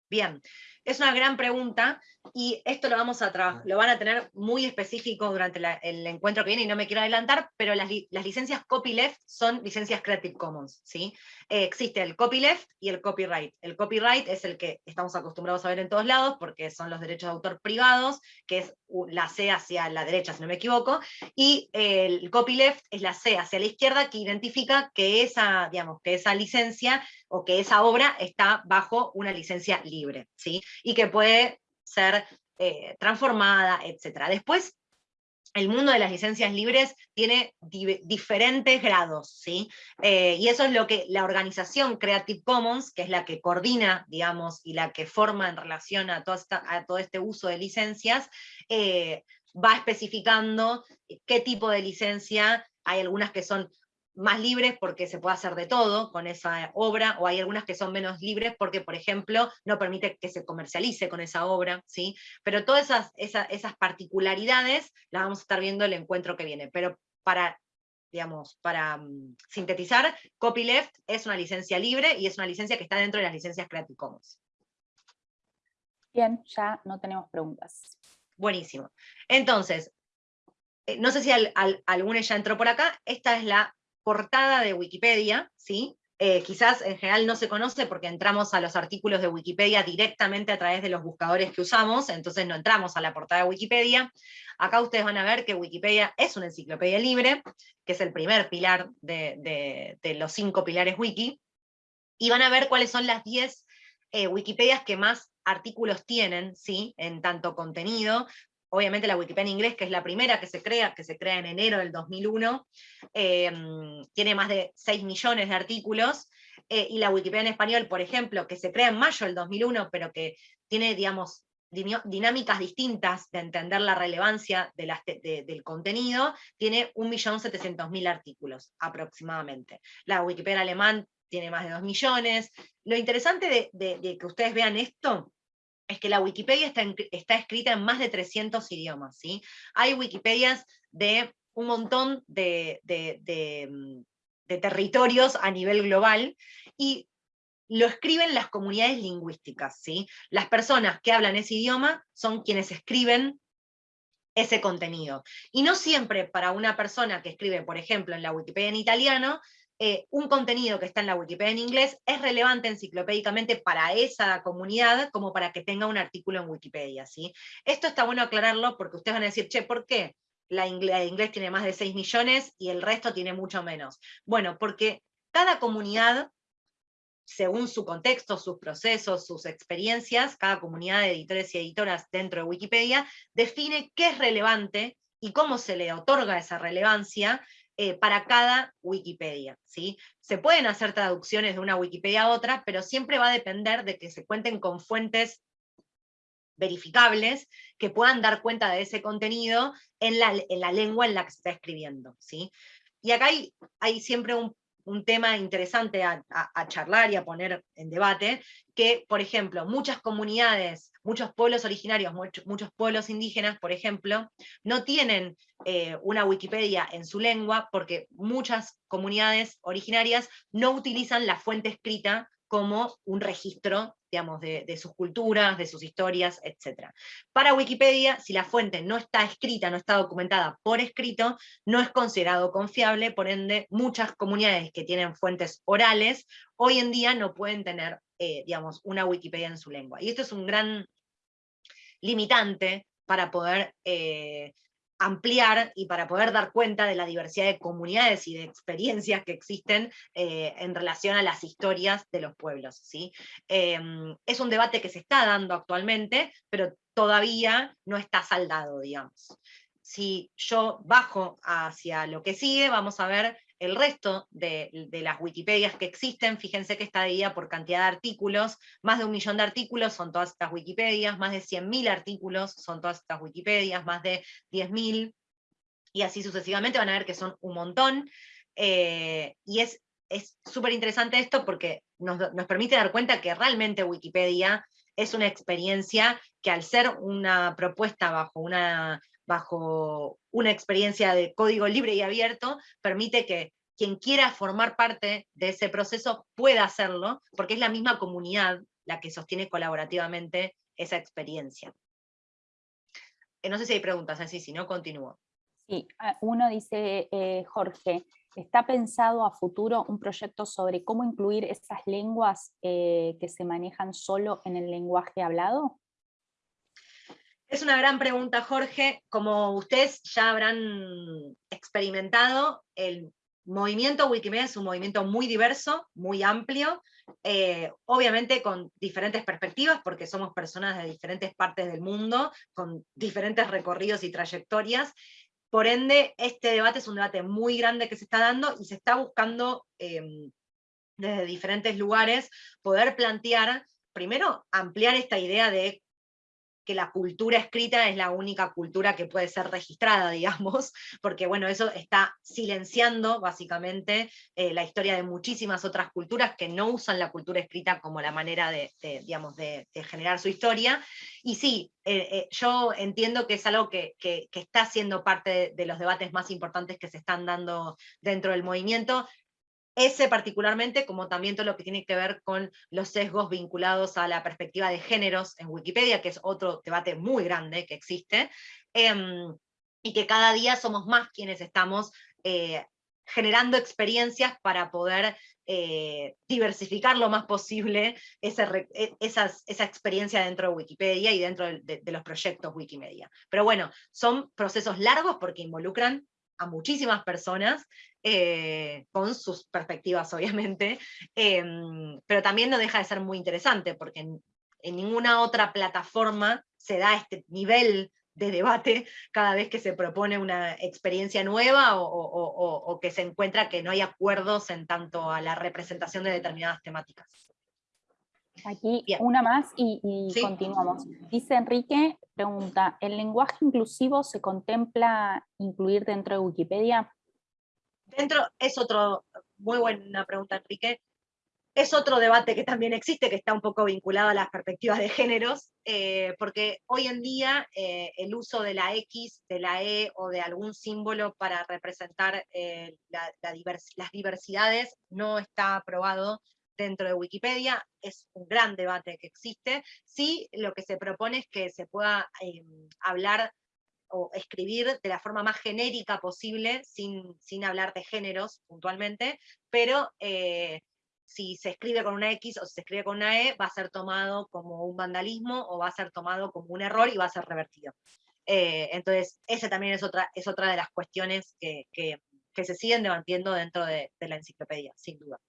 Bien, es una gran pregunta y esto lo, vamos a lo van a tener muy específico durante el encuentro que viene y no me quiero adelantar, pero las, licencias copyleft son licencias Creative Commons. ¿sí? Eh, existe el copyleft y el copyright. El copyright es el que estamos acostumbrados a ver en todos lados porque son los derechos de autor privados, que es la C hacia la derecha, si no me equivoco, y el copyleft es la C hacia la izquierda que identifica que esa, digamos, que esa licencia o que esa obra está bajo una licencia libre. ¿sí? Y que puede ser eh, transformada, etc. Después, el mundo de las licencias libres tiene diferentes grados, ¿sí? Eh, y eso es lo que la organización Creative Commons, que es la que coordina, digamos, y la que forma en relación a, a todo este uso de licencias, eh, va especificando qué tipo de licencia, hay algunas que son más libres porque se puede hacer de todo con esa obra, o hay algunas que son menos libres porque, por ejemplo, no permite que se comercialice con esa obra, ¿sí? Pero todas esas, esas, particularidades las vamos a estar viendo el encuentro que viene. Pero para, digamos, para mm, sintetizar, Copyleft es una licencia libre y es una licencia que está dentro de las licencias Creative Commons. Bien, ya no tenemos preguntas. Buenísimo. Entonces, eh, no sé si alguno ya entró por acá, esta es la portada de Wikipedia, ¿sí? Eh, quizás en general no se conoce porque entramos a los artículos de Wikipedia directamente a través de los buscadores que usamos, entonces no entramos a la portada de Wikipedia. Acá ustedes van a ver que Wikipedia es una enciclopedia libre, que es el primer pilar de, los cinco pilares wiki, y van a ver cuáles son las 10 eh, Wikipedias que más artículos tienen, ¿sí? en tanto contenido, obviamente la Wikipedia en inglés, que es la primera que se crea, que se crea en enero del 2001, em, tiene más de 6 millones de artículos, eh, y la Wikipedia en español, por ejemplo, que se crea en mayo del 2001, pero que tiene, digamos, dinámicas distintas de entender la relevancia del contenido, tiene 1.700.000 artículos aproximadamente. La Wikipedia alemán tiene más de 2 millones. Lo interesante de que ustedes vean esto es que la Wikipedia está, está, escrita en más de 300 idiomas. ¿sí? Hay Wikipedias de un montón mm, de, territorios a nivel global, y lo escriben las comunidades lingüísticas. ¿sí? Las personas que hablan ese idioma son quienes escriben ese contenido. Y no siempre para una persona que escribe, por ejemplo, en la Wikipedia en italiano, eh, un contenido que está en la Wikipedia en inglés es relevante enciclopédicamente para esa comunidad como para que tenga un artículo en Wikipedia. ¿sí? Esto está bueno aclararlo porque ustedes van a decir, che, ¿por qué? La inglés, inglés tiene más de 6 millones y el resto tiene mucho menos. Bueno, porque cada comunidad según su contexto, sus procesos, sus experiencias, cada comunidad de editores y editoras dentro de Wikipedia define qué es relevante y cómo se le otorga esa relevancia eh, para cada Wikipedia. ¿sí? Se pueden hacer traducciones de una Wikipedia a otra, pero siempre va a depender de que se cuenten con fuentes verificables que puedan dar cuenta de ese contenido en la, en la lengua en la que se está escribiendo. ¿sí? Y acá hay, hay siempre un un tema interesante a, charlar y a poner en debate, que, por ejemplo, muchas comunidades, muchos pueblos originarios, muchos, pueblos indígenas, por ejemplo, no tienen eh, una Wikipedia en su lengua porque muchas comunidades originarias no utilizan la fuente escrita como un registro, digamos, de, sus culturas, de sus historias, etc. Para Wikipedia, si la fuente no está escrita, no está documentada por escrito, no es considerado confiable, por ende, muchas comunidades que tienen fuentes orales, hoy en día no pueden tener eh, digamos, una Wikipedia en su lengua. Y esto es un gran limitante para poder eh, ampliar y para poder dar cuenta de la diversidad de comunidades y de experiencias que existen eh, en relación a las historias de los pueblos. ¿sí? Em, es un debate que se está dando actualmente, pero todavía no está saldado, digamos. Si yo bajo hacia lo que sigue, vamos a ver el resto de, las Wikipedias que existen, fíjense que está dividida por cantidad de artículos, más de un millón de artículos son todas estas Wikipedias, más de 100.000 artículos son todas estas Wikipedias, más de 10.000, y así sucesivamente van a ver que son un montón, eh, y es súper interesante esto porque nos, nos permite dar cuenta que realmente Wikipedia es una experiencia que al ser una propuesta bajo una bajo una experiencia de código libre y abierto, permite que quien quiera formar parte de ese proceso pueda hacerlo, porque es la misma comunidad la que sostiene colaborativamente esa experiencia. Eh, no sé si hay preguntas así, si no, continúo. Sí, ah, uno dice, eh, Jorge, ¿está pensado a futuro un proyecto sobre cómo incluir esas lenguas eh, que se manejan solo en el lenguaje hablado? Es una gran pregunta, Jorge. Como ustedes ya habrán experimentado, el movimiento Wikimedia es un movimiento muy diverso, muy amplio, eh, obviamente con diferentes perspectivas, porque somos personas de diferentes partes del mundo, con diferentes recorridos y trayectorias. Por ende, este debate es un debate muy grande que se está dando y se está buscando em, desde diferentes lugares poder plantear, primero, ampliar esta idea de que la cultura escrita es la única cultura que puede ser registrada, [laughs] digamos, porque bueno, eso está silenciando básicamente eh, la historia de muchísimas otras culturas que no usan la cultura escrita como la manera de, digamos, de, generar su historia. Y sí, eh, eh, yo entiendo que es algo que, que está siendo parte de los debates más importantes que se están dando dentro del movimiento, ese particularmente, como también todo lo que tiene que ver con los sesgos vinculados a la perspectiva de géneros en Wikipedia, que es otro debate muy grande que existe, em, y que cada día somos más quienes estamos eh, generando experiencias para poder eh, diversificar lo más posible e, esa experiencia dentro de Wikipedia y dentro de, los proyectos Wikimedia. Pero bueno, son procesos largos porque involucran a muchísimas personas, eh, con sus perspectivas obviamente, em, pero también no deja de ser muy interesante, porque en, ninguna otra plataforma se da este nivel de debate cada vez que se propone una experiencia nueva o, que se encuentra que no hay acuerdos en tanto a la representación de determinadas temáticas. Aquí una más y, continuamos. Dice Enrique, pregunta, ¿el lenguaje inclusivo se contempla incluir dentro de Wikipedia? Dentro, es otro, muy buena pregunta Enrique, es otro debate que también existe, que está un poco vinculado a las perspectivas de géneros, eh, porque hoy en día eh, el uso de la X, de la E o de algún símbolo para representar eh, las diversidades no está aprobado dentro de Wikipedia, es un gran debate que existe. Sí, lo que se propone es que se pueda hablar o escribir de la forma más genérica posible, sin, sin hablar de géneros puntualmente, pero eh, si se escribe con una X o si se escribe con una E, va a ser tomado como un vandalismo o va a ser tomado como un error y va a ser revertido. Eh, entonces, esa también es otra, es otra de las cuestiones que, se siguen debatiendo dentro de la enciclopedia, sin duda.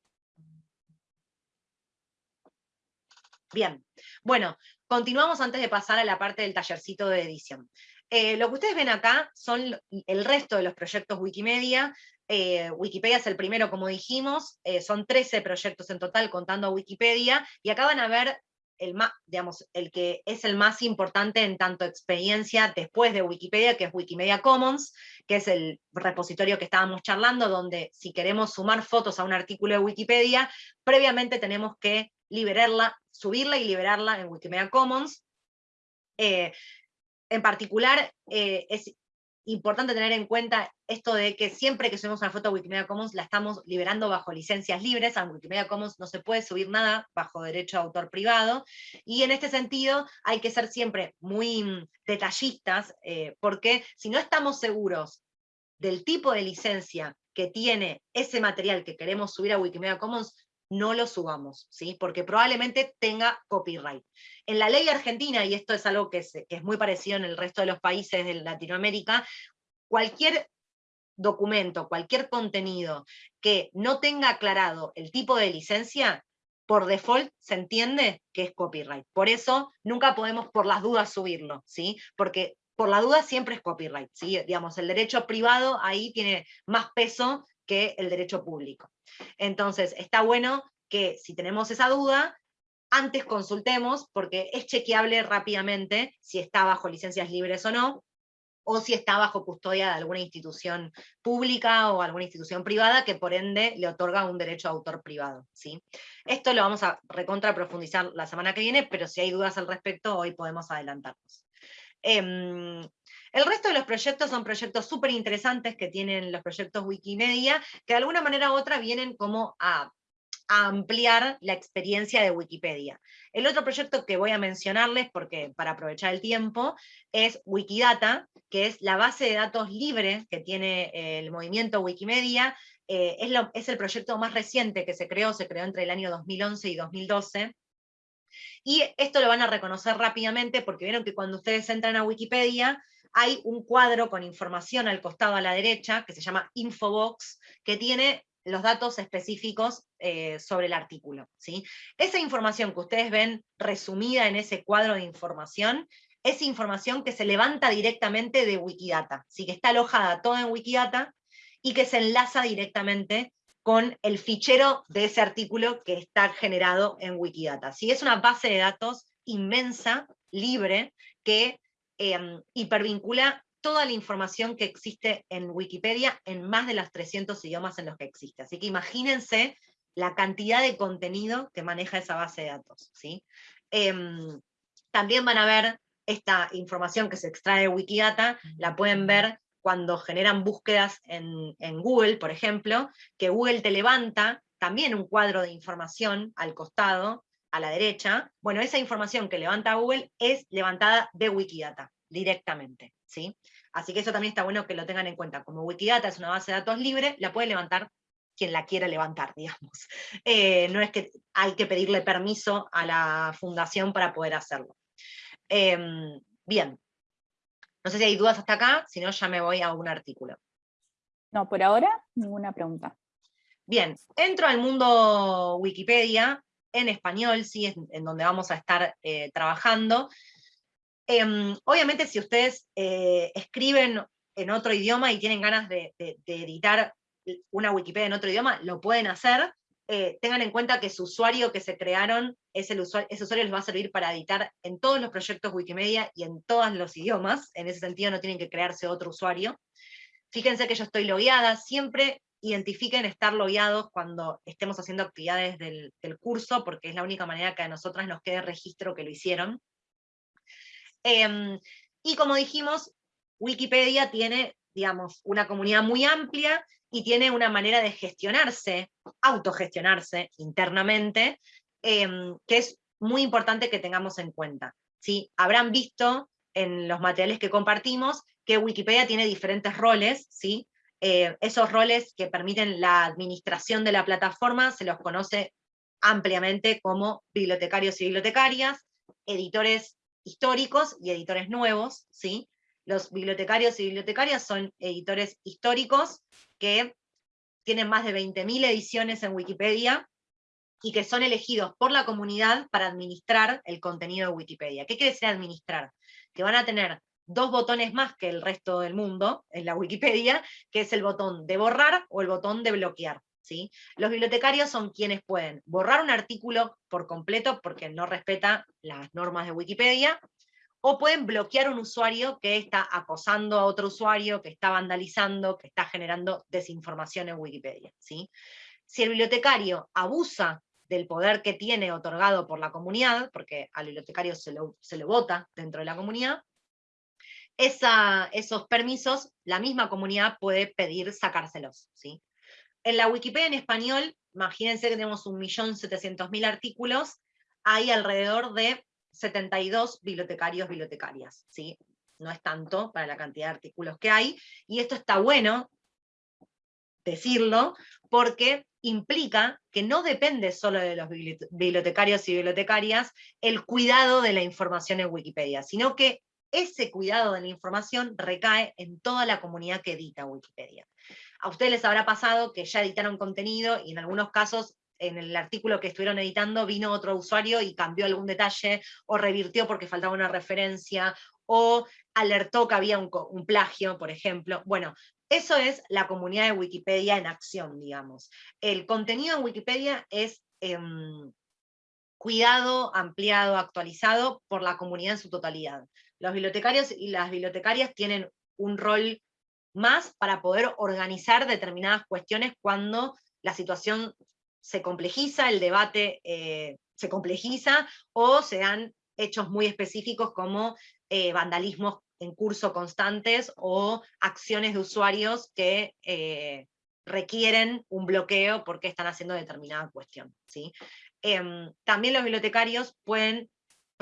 Bien, bueno, continuamos antes de pasar a la parte del tallercito de edición. Eh, lo que ustedes ven acá son el resto de los proyectos Wikimedia. Eh, Wikipedia es el primero, como dijimos, eh, son 13 proyectos en total contando a Wikipedia, y acá van a ver el, digamos, el que es el más importante en tanto experiencia después de Wikipedia, que es Wikimedia Commons, que es el repositorio que estábamos charlando, donde si queremos sumar fotos a un artículo de Wikipedia, previamente tenemos que liberarla, subirla y liberarla en Wikimedia Commons. En particular, eh, es importante tener en cuenta esto de que siempre que subimos una foto a Wikimedia Commons la estamos liberando bajo licencias libres, en Wikimedia Commons no se puede subir nada bajo derecho de autor privado, y en este sentido hay que ser siempre muy mm, detallistas, eh, porque si no estamos seguros del tipo de licencia que tiene ese material que queremos subir a Wikimedia Commons, no lo subamos, ¿sí? porque probablemente tenga copyright. En la ley argentina, y esto es algo que es, que es muy parecido en el resto de los países de Latinoamérica, cualquier documento, cualquier contenido que no tenga aclarado el tipo de licencia, por default se entiende que es copyright. Por eso nunca podemos por las dudas subirlo, ¿sí? Porque por la duda siempre es copyright, ¿sí? Digamos, el derecho privado ahí tiene más peso que el derecho público. Entonces, está bueno que si tenemos esa duda, antes consultemos, porque es chequeable rápidamente si está bajo licencias libres o no, o si está bajo custodia de alguna institución pública o alguna institución privada que por ende le otorga un derecho a autor privado. ¿sí? Esto lo vamos a recontra profundizar la semana que viene, pero si hay dudas al respecto, hoy podemos adelantarnos. Em, el resto de los proyectos son proyectos súper interesantes que tienen los proyectos Wikimedia, que de alguna manera u otra vienen como a ampliar la experiencia de Wikipedia. El otro proyecto que voy a mencionarles, porque para aprovechar el tiempo, es Wikidata, que es la base de datos libre que tiene el movimiento Wikimedia. Eh, es, es el proyecto más reciente que se creó, se creó entre el año 2011 y 2012. Y esto lo van a reconocer rápidamente porque vieron que cuando ustedes entran a Wikipedia, hay un cuadro con información al costado a la derecha, que se llama Infobox, que tiene los datos específicos eh, sobre el artículo. ¿sí? Esa información que ustedes ven resumida en ese cuadro de información, es información que se levanta directamente de Wikidata, ¿sí? que está alojada toda en Wikidata y que se enlaza directamente con el fichero de ese artículo que está generado en Wikidata. ¿sí? Es una base de datos inmensa, libre, que em, hipervincula toda la información que existe en Wikipedia en más de los 300 idiomas en los que existe. Así que imagínense la cantidad de contenido que maneja esa base de datos. ¿sí? Em, también van a ver esta información que se extrae de Wikidata, la pueden ver cuando generan búsquedas en, en Google, por ejemplo, que Google te levanta también un cuadro de información al costado, a la derecha. Bueno, esa información que levanta Google es levantada de Wikidata directamente. ¿sí? Así que eso también está bueno que lo tengan en cuenta. Como Wikidata es una base de datos libre, la puede levantar quien la quiera levantar, [laughs] digamos. Eh, no es que hay que pedirle permiso a la fundación para poder hacerlo. Em, bien, no sé si hay dudas hasta acá, si no ya me voy a un artículo. No, por ahora ninguna pregunta. Bien, entro al mundo Wikipedia, en español, sí, es en donde vamos a estar eh, trabajando. Em, obviamente si ustedes eh, escriben en otro idioma y tienen ganas de, editar una Wikipedia en otro idioma, lo pueden hacer. Eh, tengan en cuenta que su usuario que se crearon, es el usuario, ese usuario les va a servir para editar en todos los proyectos Wikimedia y en todos los idiomas. En ese sentido no tienen que crearse otro usuario. Fíjense que yo estoy logueada, siempre identifiquen estar logueados cuando estemos haciendo actividades del, curso, porque es la única manera que a nosotras nos quede registro que lo hicieron. Em, y como dijimos, Wikipedia tiene, digamos, una comunidad muy amplia y tiene una manera de gestionarse, autogestionarse internamente, em, que es muy importante que tengamos en cuenta. ¿sí? Habrán visto en los materiales que compartimos que Wikipedia tiene diferentes roles, ¿sí? Eh, esos roles que permiten la administración de la plataforma se los conoce ampliamente como bibliotecarios y bibliotecarias, editores históricos y editores nuevos, ¿sí? Los bibliotecarios y bibliotecarias son editores históricos que tienen más de 20.000 ediciones en Wikipedia y que son elegidos por la comunidad para administrar el contenido de Wikipedia. ¿Qué quiere decir administrar? Que van a tener dos botones más que el resto del mundo en la Wikipedia, que es el botón de borrar o el botón de bloquear. Los bibliotecarios son quienes pueden borrar un artículo por completo porque no respeta las normas de Wikipedia, o pueden bloquear un usuario que está acosando a otro usuario, que está vandalizando, que está generando desinformación en Wikipedia. ¿sí? Si el bibliotecario abusa del poder que tiene otorgado por la comunidad, porque al bibliotecario se lo, se vota dentro de la comunidad, esos permisos la misma comunidad puede pedir sacárselos. ¿sí? en la Wikipedia en español, imagínense que tenemos 1.700.000 artículos, hay alrededor de 72 bibliotecarios, bibliotecarias, ¿sí? No es tanto para la cantidad de artículos que hay, y esto está bueno decirlo, porque implica que no depende solo de los bibliotecarios y bibliotecarias el cuidado de la información en Wikipedia, sino que ese cuidado de la información recae en toda la comunidad que edita Wikipedia. A ustedes les habrá pasado que ya editaron contenido y en algunos casos en el artículo que estuvieron editando vino otro usuario y cambió algún detalle, o revirtió porque faltaba una referencia, o alertó que había un, plagio, por ejemplo. Bueno, eso es la comunidad de Wikipedia en acción, digamos. El contenido en Wikipedia es em, cuidado, ampliado, actualizado por la comunidad en su totalidad. Los bibliotecarios y las bibliotecarias tienen un rol más para poder organizar determinadas cuestiones cuando la situación se complejiza, el debate eh, se complejiza, o se dan hechos muy específicos como eh, vandalismos en curso constantes o acciones de usuarios que eh, requieren un bloqueo porque están haciendo determinada cuestión. ¿sí? Em, también los bibliotecarios pueden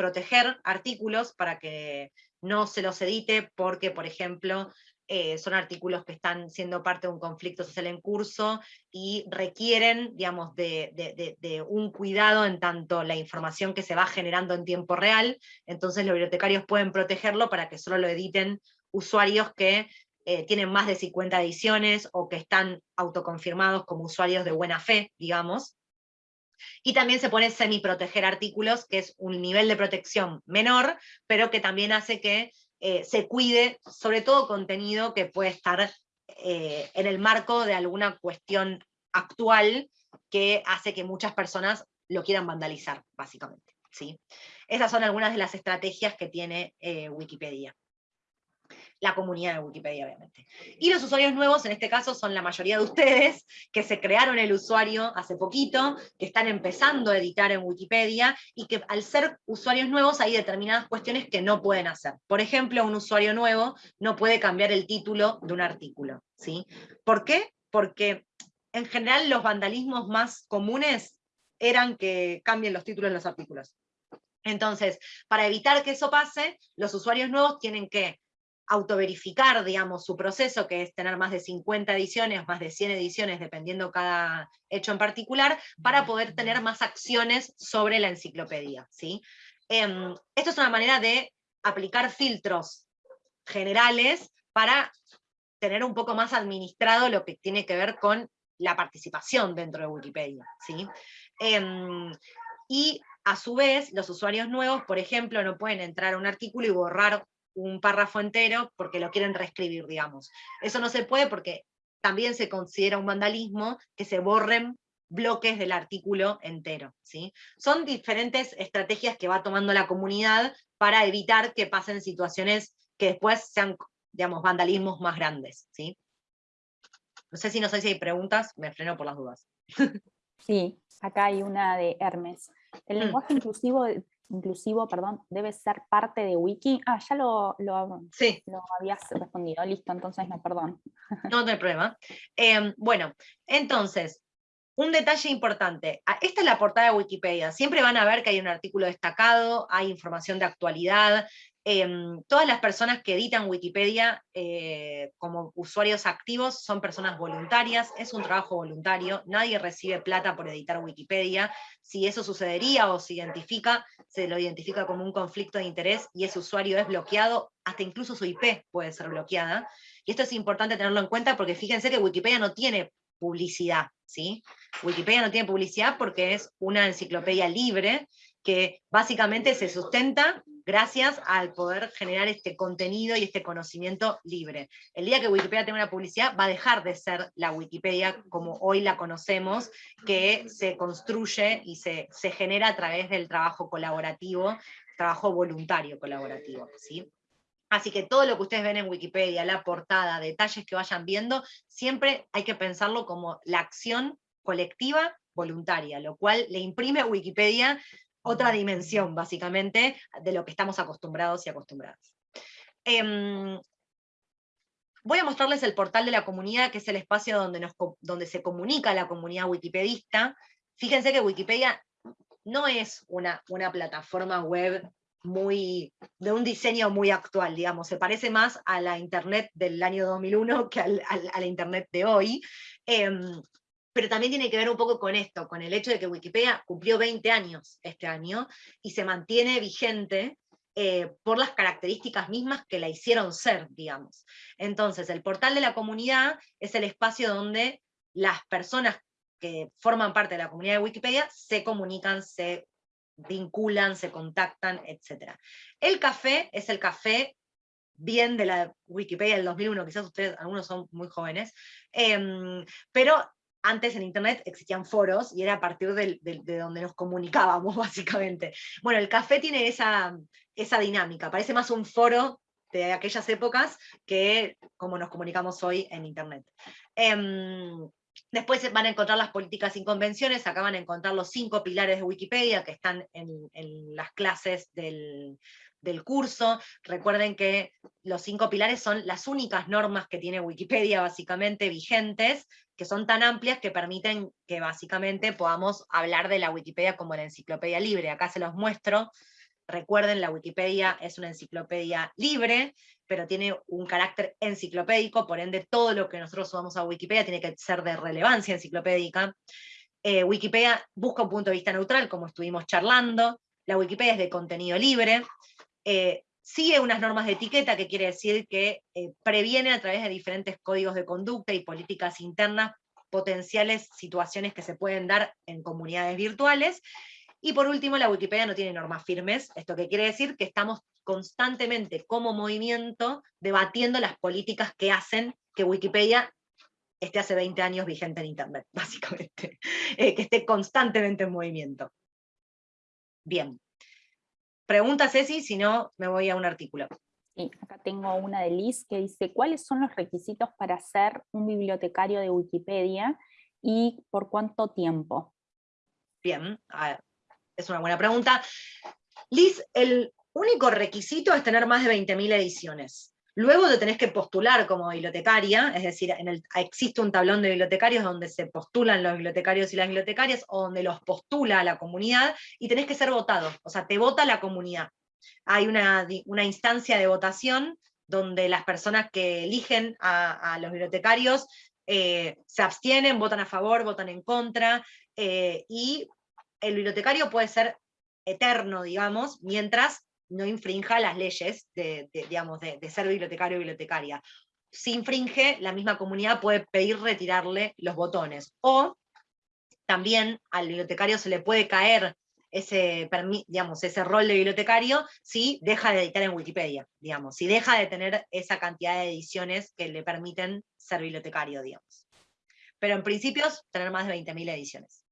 proteger artículos para que no se los edite porque, por ejemplo, eh, son artículos que están siendo parte de un conflicto social en curso y requieren, digamos, de, un cuidado en tanto la información que se va generando en tiempo real, entonces los bibliotecarios pueden protegerlo para que solo lo editen usuarios que eh, tienen más de 50 ediciones o que están autoconfirmados como usuarios de buena fe, digamos. Y también se pone semi-proteger artículos, que es un nivel de protección menor, pero que también hace que eh, se cuide, sobre todo contenido que puede estar eh, en el marco de alguna cuestión actual que hace que muchas personas lo quieran vandalizar, básicamente. ¿sí? Esas son algunas de las estrategias que tiene eh, Wikipedia la comunidad de Wikipedia, obviamente. Y los usuarios nuevos, en este caso, son la mayoría de ustedes, que se crearon el usuario hace poquito, que están empezando a editar en Wikipedia, y que al ser usuarios nuevos hay determinadas cuestiones que no pueden hacer. Por ejemplo, un usuario nuevo no puede cambiar el título de un artículo. ¿sí? ¿Por qué? Porque en general los vandalismos más comunes eran que cambien los títulos de los artículos. Entonces, para evitar que eso pase, los usuarios nuevos tienen que autoverificar, digamos, su proceso, que es tener más de 50 ediciones, más de 100 ediciones, dependiendo cada hecho en particular, para poder tener más acciones sobre la enciclopedia. ¿sí? Em, esto es una manera de aplicar filtros generales para tener un poco más administrado lo que tiene que ver con la participación dentro de Wikipedia. ¿sí? Em, y a su vez, los usuarios nuevos, por ejemplo, no pueden entrar a un artículo y borrar un párrafo entero porque lo quieren reescribir, digamos. Eso no se puede porque también se considera un vandalismo que se borren bloques del artículo entero. ¿sí? Son diferentes estrategias que va tomando la comunidad para evitar que pasen situaciones que después sean, digamos, vandalismos más grandes. ¿sí? No sé si no sé si hay preguntas, me freno por las dudas. Sí, acá hay una de Hermes. El mm. lenguaje inclusivo inclusivo, perdón, debe ser parte de Wiki. Ah, ya lo, lo, sí. lo habías respondido, listo, entonces no, perdón. No, no hay problema. Em, bueno, entonces, un detalle importante, ah, esta es la portada de Wikipedia, siempre van a ver que hay un artículo destacado, hay información de actualidad, Em, todas las personas que editan Wikipedia eh, como usuarios activos son personas voluntarias, es un trabajo voluntario, nadie recibe plata por editar Wikipedia, si eso sucedería o se identifica, se lo identifica como un conflicto de interés y ese usuario es bloqueado, hasta incluso su IP puede ser bloqueada, y esto es importante tenerlo en cuenta porque fíjense que Wikipedia no tiene publicidad, ¿sí? Wikipedia no tiene publicidad porque es una enciclopedia libre que básicamente se sustenta gracias al poder generar este contenido y este conocimiento libre. El día que Wikipedia tenga una publicidad va a dejar de ser la Wikipedia como hoy la conocemos, que se construye y se, se genera a través del trabajo colaborativo, trabajo voluntario colaborativo. ¿sí? Así que todo lo que ustedes ven en Wikipedia, la portada, detalles que vayan viendo, siempre hay que pensarlo como la acción colectiva voluntaria, lo cual le imprime a Wikipedia otra dimensión, básicamente, de lo que estamos acostumbrados y acostumbradas. Em, voy a mostrarles el portal de la comunidad, que es el espacio donde, se comunica la comunidad wikipedista. Fíjense que Wikipedia no es una, plataforma web muy, de un diseño muy actual, digamos, se parece más a la internet del año 2001 que a la internet de hoy. Em, pero también tiene que ver un poco con esto, con el hecho de que Wikipedia cumplió 20 años este año y se mantiene vigente eh, por las características mismas que la hicieron ser, digamos. Entonces, el portal de la comunidad es el espacio donde las personas que forman parte de la comunidad de Wikipedia se comunican, se vinculan, se contactan, etc. El café es el café bien de la Wikipedia del 2001, quizás ustedes, algunos son muy jóvenes, em, pero antes en Internet existían foros y era a partir de, donde nos comunicábamos, [laughs] básicamente. Bueno, el café tiene esa, esa dinámica, parece más un foro de aquellas épocas que como nos comunicamos hoy en Internet. Em, después van a encontrar las políticas sin convenciones, acá van a encontrar los cinco pilares de Wikipedia que están en las clases del, del curso. Recuerden que los cinco pilares son las únicas normas que tiene Wikipedia básicamente vigentes, que son tan amplias que permiten que básicamente podamos hablar de la Wikipedia como la enciclopedia libre. Acá se los muestro. Recuerden, la Wikipedia es una enciclopedia libre, pero tiene un carácter enciclopédico, por ende todo lo que nosotros subamos a Wikipedia tiene que ser de relevancia enciclopédica. Eh, Wikipedia busca un punto de vista neutral, como estuvimos charlando, la Wikipedia es de contenido libre, eh, sigue unas normas de etiqueta, que quiere decir que eh, previene a través de diferentes códigos de conducta y políticas internas potenciales situaciones que se pueden dar en comunidades virtuales. Y por último, la Wikipedia no tiene normas firmes, esto que quiere decir que estamos constantemente como movimiento debatiendo las políticas que hacen que Wikipedia esté hace 20 años vigente en Internet, [laughs] básicamente, eh, que esté constantemente en movimiento. Bien, Pregunta Ceci, si no me voy a un artículo. Sí, acá tengo una de Liz que dice, ¿cuáles son los requisitos para ser un bibliotecario de Wikipedia y por cuánto tiempo? Bien, es una buena pregunta. Liz, el único requisito es tener más de 20.000 ediciones. Luego te tenés que postular como bibliotecaria, es decir, existe un tablón de bibliotecarios donde se postulan los bibliotecarios y las bibliotecarias, o donde los postula la comunidad, y tenés que ser votado, o sea, te vota la comunidad. Hay una, instancia de votación donde las personas que eligen a, los bibliotecarios eh, se abstienen, votan a favor, votan en contra, eh, y el bibliotecario puede ser eterno, digamos, mientras no infrinja las leyes de, digamos, de, ser bibliotecario o bibliotecaria. Si infringe, la misma comunidad puede pedir retirarle los botones. O también al bibliotecario se le puede caer ese, digamos, ese rol de bibliotecario si deja de editar en Wikipedia, digamos, si deja de tener esa cantidad de ediciones que le permiten ser bibliotecario, digamos. Pero en principio, tener más de 20.000 ediciones.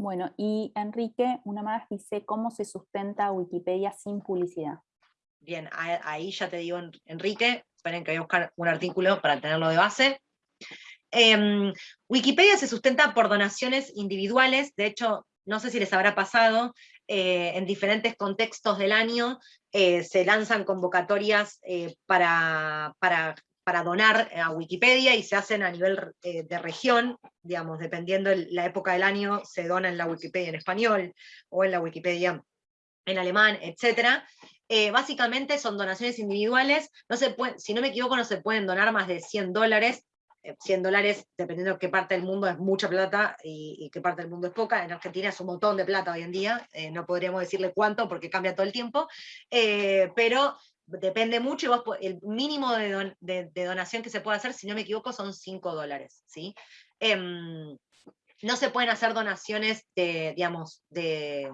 Bueno, y Enrique, una más, dice, ¿cómo se sustenta Wikipedia sin publicidad? Bien, ahí ya te digo, Enrique, esperen que voy a buscar un artículo para tenerlo de base. Em, Wikipedia se sustenta por donaciones individuales, de hecho, no sé si les habrá pasado, eh, en diferentes contextos del año eh, se lanzan convocatorias eh, para, para para donar a Wikipedia y se hacen a nivel eh, de región, digamos, dependiendo la época del año, se dona en la Wikipedia en español o en la Wikipedia en alemán, etc. Eh, básicamente son donaciones individuales, no se si no me equivoco no se pueden donar más de 100 dólares, 100 eh, dólares, dependiendo de qué parte del mundo es mucha plata y, qué parte del mundo es poca, en Argentina es un montón de plata hoy en día, no podríamos decirle cuánto porque cambia todo el tiempo, pero depende mucho, y el mínimo de, donación que se puede hacer, si no me equivoco, son 5 dólares, ¿sí? Em, no se pueden hacer donaciones de, digamos, de,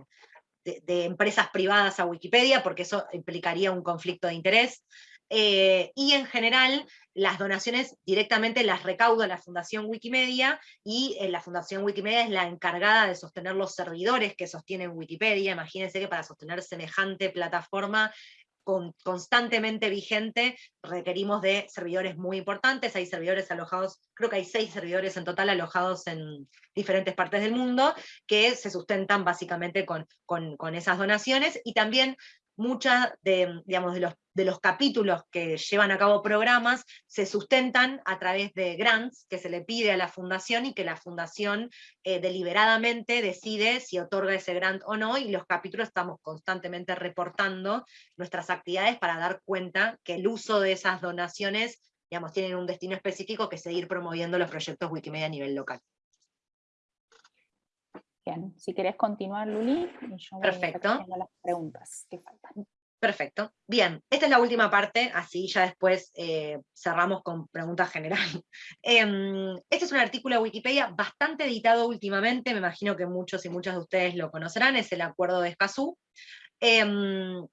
empresas privadas a Wikipedia, porque eso implicaría un conflicto de interés. Eh, y en general, las donaciones directamente las recauda la Fundación Wikimedia, y eh, la Fundación Wikimedia es la encargada de sostener los servidores que sostienen Wikipedia. Imagínense que para sostener semejante plataforma constantemente vigente, requerimos de servidores muy importantes, hay servidores alojados, creo que hay seis servidores en total alojados en diferentes partes del mundo, que se sustentan básicamente con, con esas donaciones, y también muchas de, digamos, de, los, de los capítulos que llevan a cabo programas se sustentan a través de grants que se le pide a la fundación y que la fundación eh, deliberadamente decide si otorga ese grant o no, y los capítulos estamos constantemente reportando nuestras actividades para dar cuenta que el uso de esas donaciones digamos, tienen un destino específico que es seguir promoviendo los proyectos Wikimedia a nivel local. Bien, si querés continuar, Luli, y yo Perfecto. las preguntas que faltan. Perfecto. Bien, esta es la última parte, así ya después eh, cerramos con preguntas generales. [laughs] Em, este es un artículo de Wikipedia bastante editado últimamente, me imagino que muchos y muchas de ustedes lo conocerán, es el Acuerdo de Escazú. Em,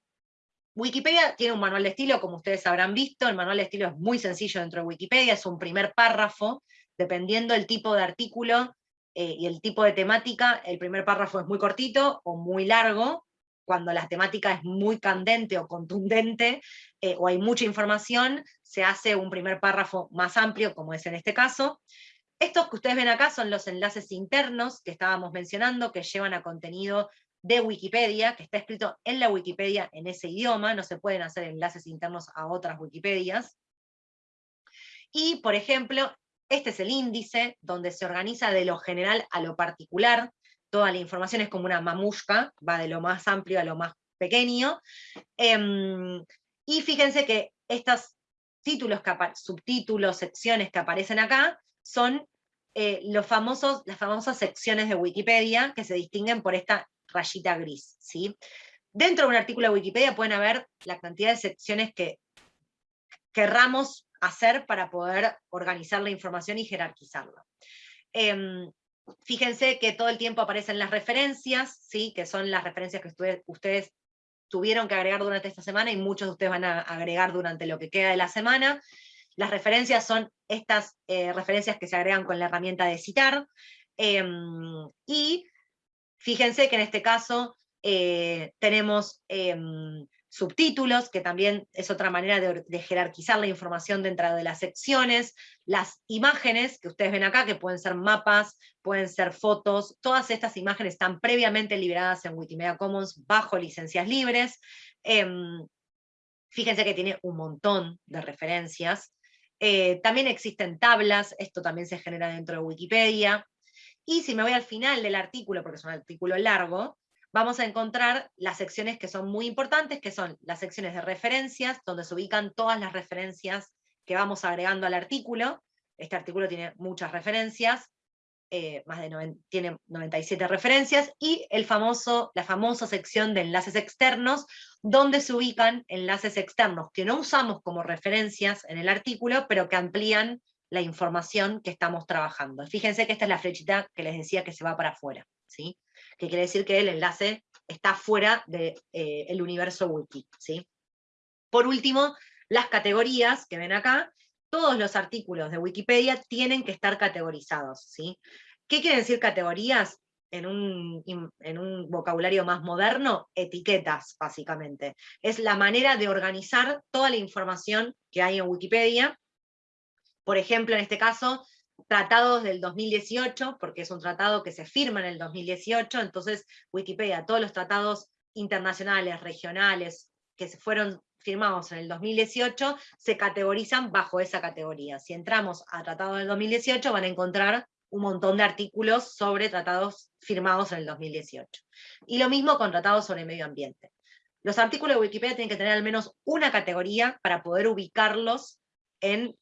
Wikipedia tiene un manual de estilo, como ustedes habrán visto, el manual de estilo es muy sencillo dentro de Wikipedia, es un primer párrafo, dependiendo del tipo de artículo eh, y el tipo de temática, el primer párrafo es muy cortito o muy largo, cuando la temática es muy candente o contundente, eh, o hay mucha información, se hace un primer párrafo más amplio, como es en este caso. Estos que ustedes ven acá son los enlaces internos que estábamos mencionando, que llevan a contenido de Wikipedia, que está escrito en la Wikipedia en ese idioma, no se pueden hacer enlaces internos a otras Wikipedias. Y, por ejemplo, este es el índice, donde se organiza de lo general a lo particular, toda la información es como una mamushka, va de lo más amplio a lo más pequeño. Em, y fíjense que estos títulos, subtítulos, secciones que aparecen acá, son eh, los famosos, las famosas secciones de Wikipedia que se distinguen por esta rayita gris. ¿sí? Dentro de un artículo de Wikipedia pueden haber la cantidad de secciones que querramos hacer para poder organizar la información y jerarquizarla. Em, fíjense que todo el tiempo aparecen las referencias, ¿sí? que son las referencias que ustedes tuvieron que agregar durante esta semana y muchos de ustedes van a agregar durante lo que queda de la semana. Las referencias son estas eh, referencias que se agregan con la herramienta de citar. Em, y Fíjense que en este caso eh, tenemos em, subtítulos, que también es otra manera de, jerarquizar la información dentro de las secciones, las imágenes que ustedes ven acá, que pueden ser mapas, pueden ser fotos, todas estas imágenes están previamente liberadas en Wikimedia Commons bajo licencias libres. Em, fíjense que tiene un montón de referencias. Eh, también existen tablas, esto también se genera dentro de Wikipedia. Y si me voy al final del artículo, porque es un artículo largo, vamos a encontrar las secciones que son muy importantes, que son las secciones de referencias, donde se ubican todas las referencias que vamos agregando al artículo. Este artículo tiene muchas referencias, eh, más de tiene 97 referencias, y el famoso, la famosa sección de enlaces externos, donde se ubican enlaces externos que no usamos como referencias en el artículo, pero que amplían la información que estamos trabajando. Fíjense que esta es la flechita que les decía que se va para afuera, ¿sí? Que quiere decir que el enlace está fuera del de, eh, universo wiki. ¿sí? Por último, las categorías que ven acá, todos los artículos de Wikipedia tienen que estar categorizados. ¿sí? ¿Qué quieren decir categorías? En un, en un, vocabulario más moderno, etiquetas, básicamente. Es la manera de organizar toda la información que hay en Wikipedia por ejemplo, en este caso, tratados del 2018, porque es un tratado que se firma en el 2018, entonces Wikipedia, todos los tratados internacionales, regionales, que se fueron firmados en el 2018, se categorizan bajo esa categoría. Si entramos a tratados del 2018, van a encontrar un montón de artículos sobre tratados firmados en el 2018. Y lo mismo con tratados sobre medio ambiente. Los artículos de Wikipedia tienen que tener al menos una categoría para poder ubicarlos en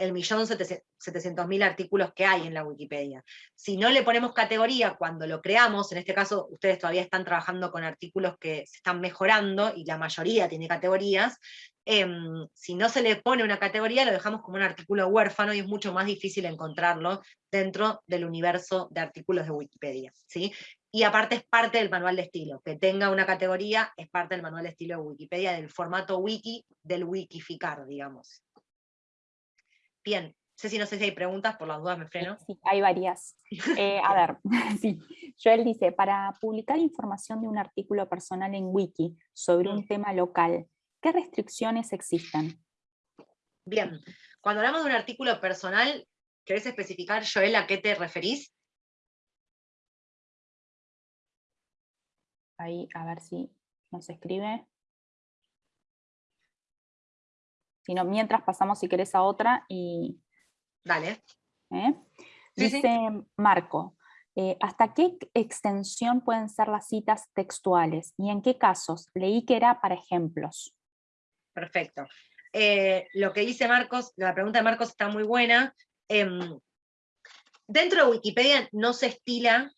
el millón setecientos mil artículos que hay en la Wikipedia. Si no le ponemos categoría cuando lo creamos, en este caso ustedes todavía están trabajando con artículos que se están mejorando, y la mayoría tiene categorías, em, si no se le pone una categoría, lo dejamos como un artículo huérfano y es mucho más difícil encontrarlo dentro del universo de artículos de Wikipedia. ¿sí? Y aparte es parte del manual de estilo, que tenga una categoría es parte del manual de estilo de Wikipedia, del formato wiki, del wikificar, digamos. Bien, Ceci, no sé si hay preguntas, por las dudas me freno. Sí, hay varias. [laughs] Eh, a ver, [laughs] sí. Joel dice, para publicar información de un artículo personal en Wiki sobre un mm. tema local, ¿qué restricciones existen? Bien, cuando hablamos de un artículo personal, ¿querés especificar, Joel, a qué te referís? Ahí, a ver si nos escribe. Sino mientras pasamos si querés a otra y... Dale. ¿Eh? Dice Marco, eh, ¿hasta qué extensión pueden ser las citas textuales y en qué casos? Leí que era para ejemplos. Perfecto. Eh, lo que dice Marcos, la pregunta de Marcos está muy buena. Em, dentro de Wikipedia no se estila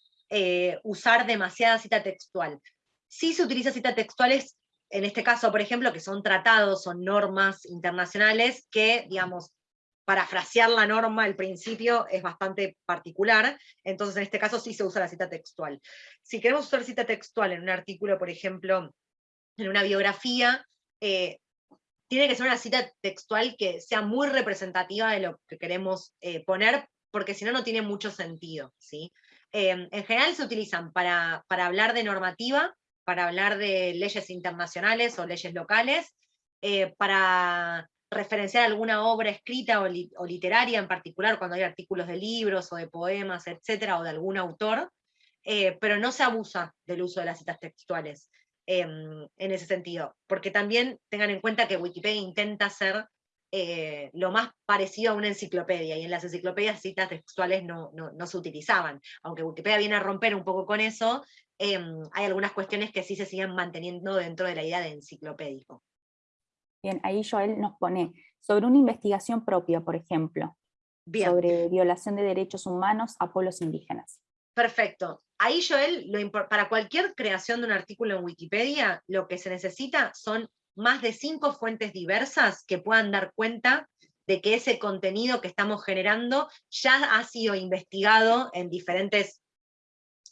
usar demasiada cita textual. Si se utiliza cita textuales, en este caso, por ejemplo, que son tratados, son normas internacionales que, digamos, parafrasear la norma, el principio es bastante particular, entonces en este caso sí se usa la cita textual. Si queremos usar cita textual en un artículo, por ejemplo, en una biografía, eh, tiene que ser una cita textual que sea muy representativa de lo que queremos eh, poner, porque si no, no tiene mucho sentido. ¿sí? Em, en general se utilizan para hablar de normativa, para hablar de leyes internacionales o leyes locales, eh, para referenciar alguna obra escrita o, literaria en particular, cuando hay artículos de libros o de poemas, etcétera, o de algún autor, eh, pero no se abusa del uso de las citas textuales em, en ese sentido, porque también tengan en cuenta que Wikipedia intenta ser eh, lo más parecido a una enciclopedia, y en las enciclopedias citas textuales no, no, se utilizaban, aunque Wikipedia viene a romper un poco con eso, em, hay algunas cuestiones que sí se siguen manteniendo dentro de la idea de enciclopédico. Bien, ahí Joel nos pone, sobre una investigación propia, por ejemplo, sobre violación de derechos humanos a pueblos indígenas. Perfecto. Ahí, Joel, para cualquier creación de un artículo en Wikipedia, lo que se necesita son más de cinco fuentes diversas que puedan dar cuenta de que ese contenido que estamos generando ya ha sido investigado en diferentes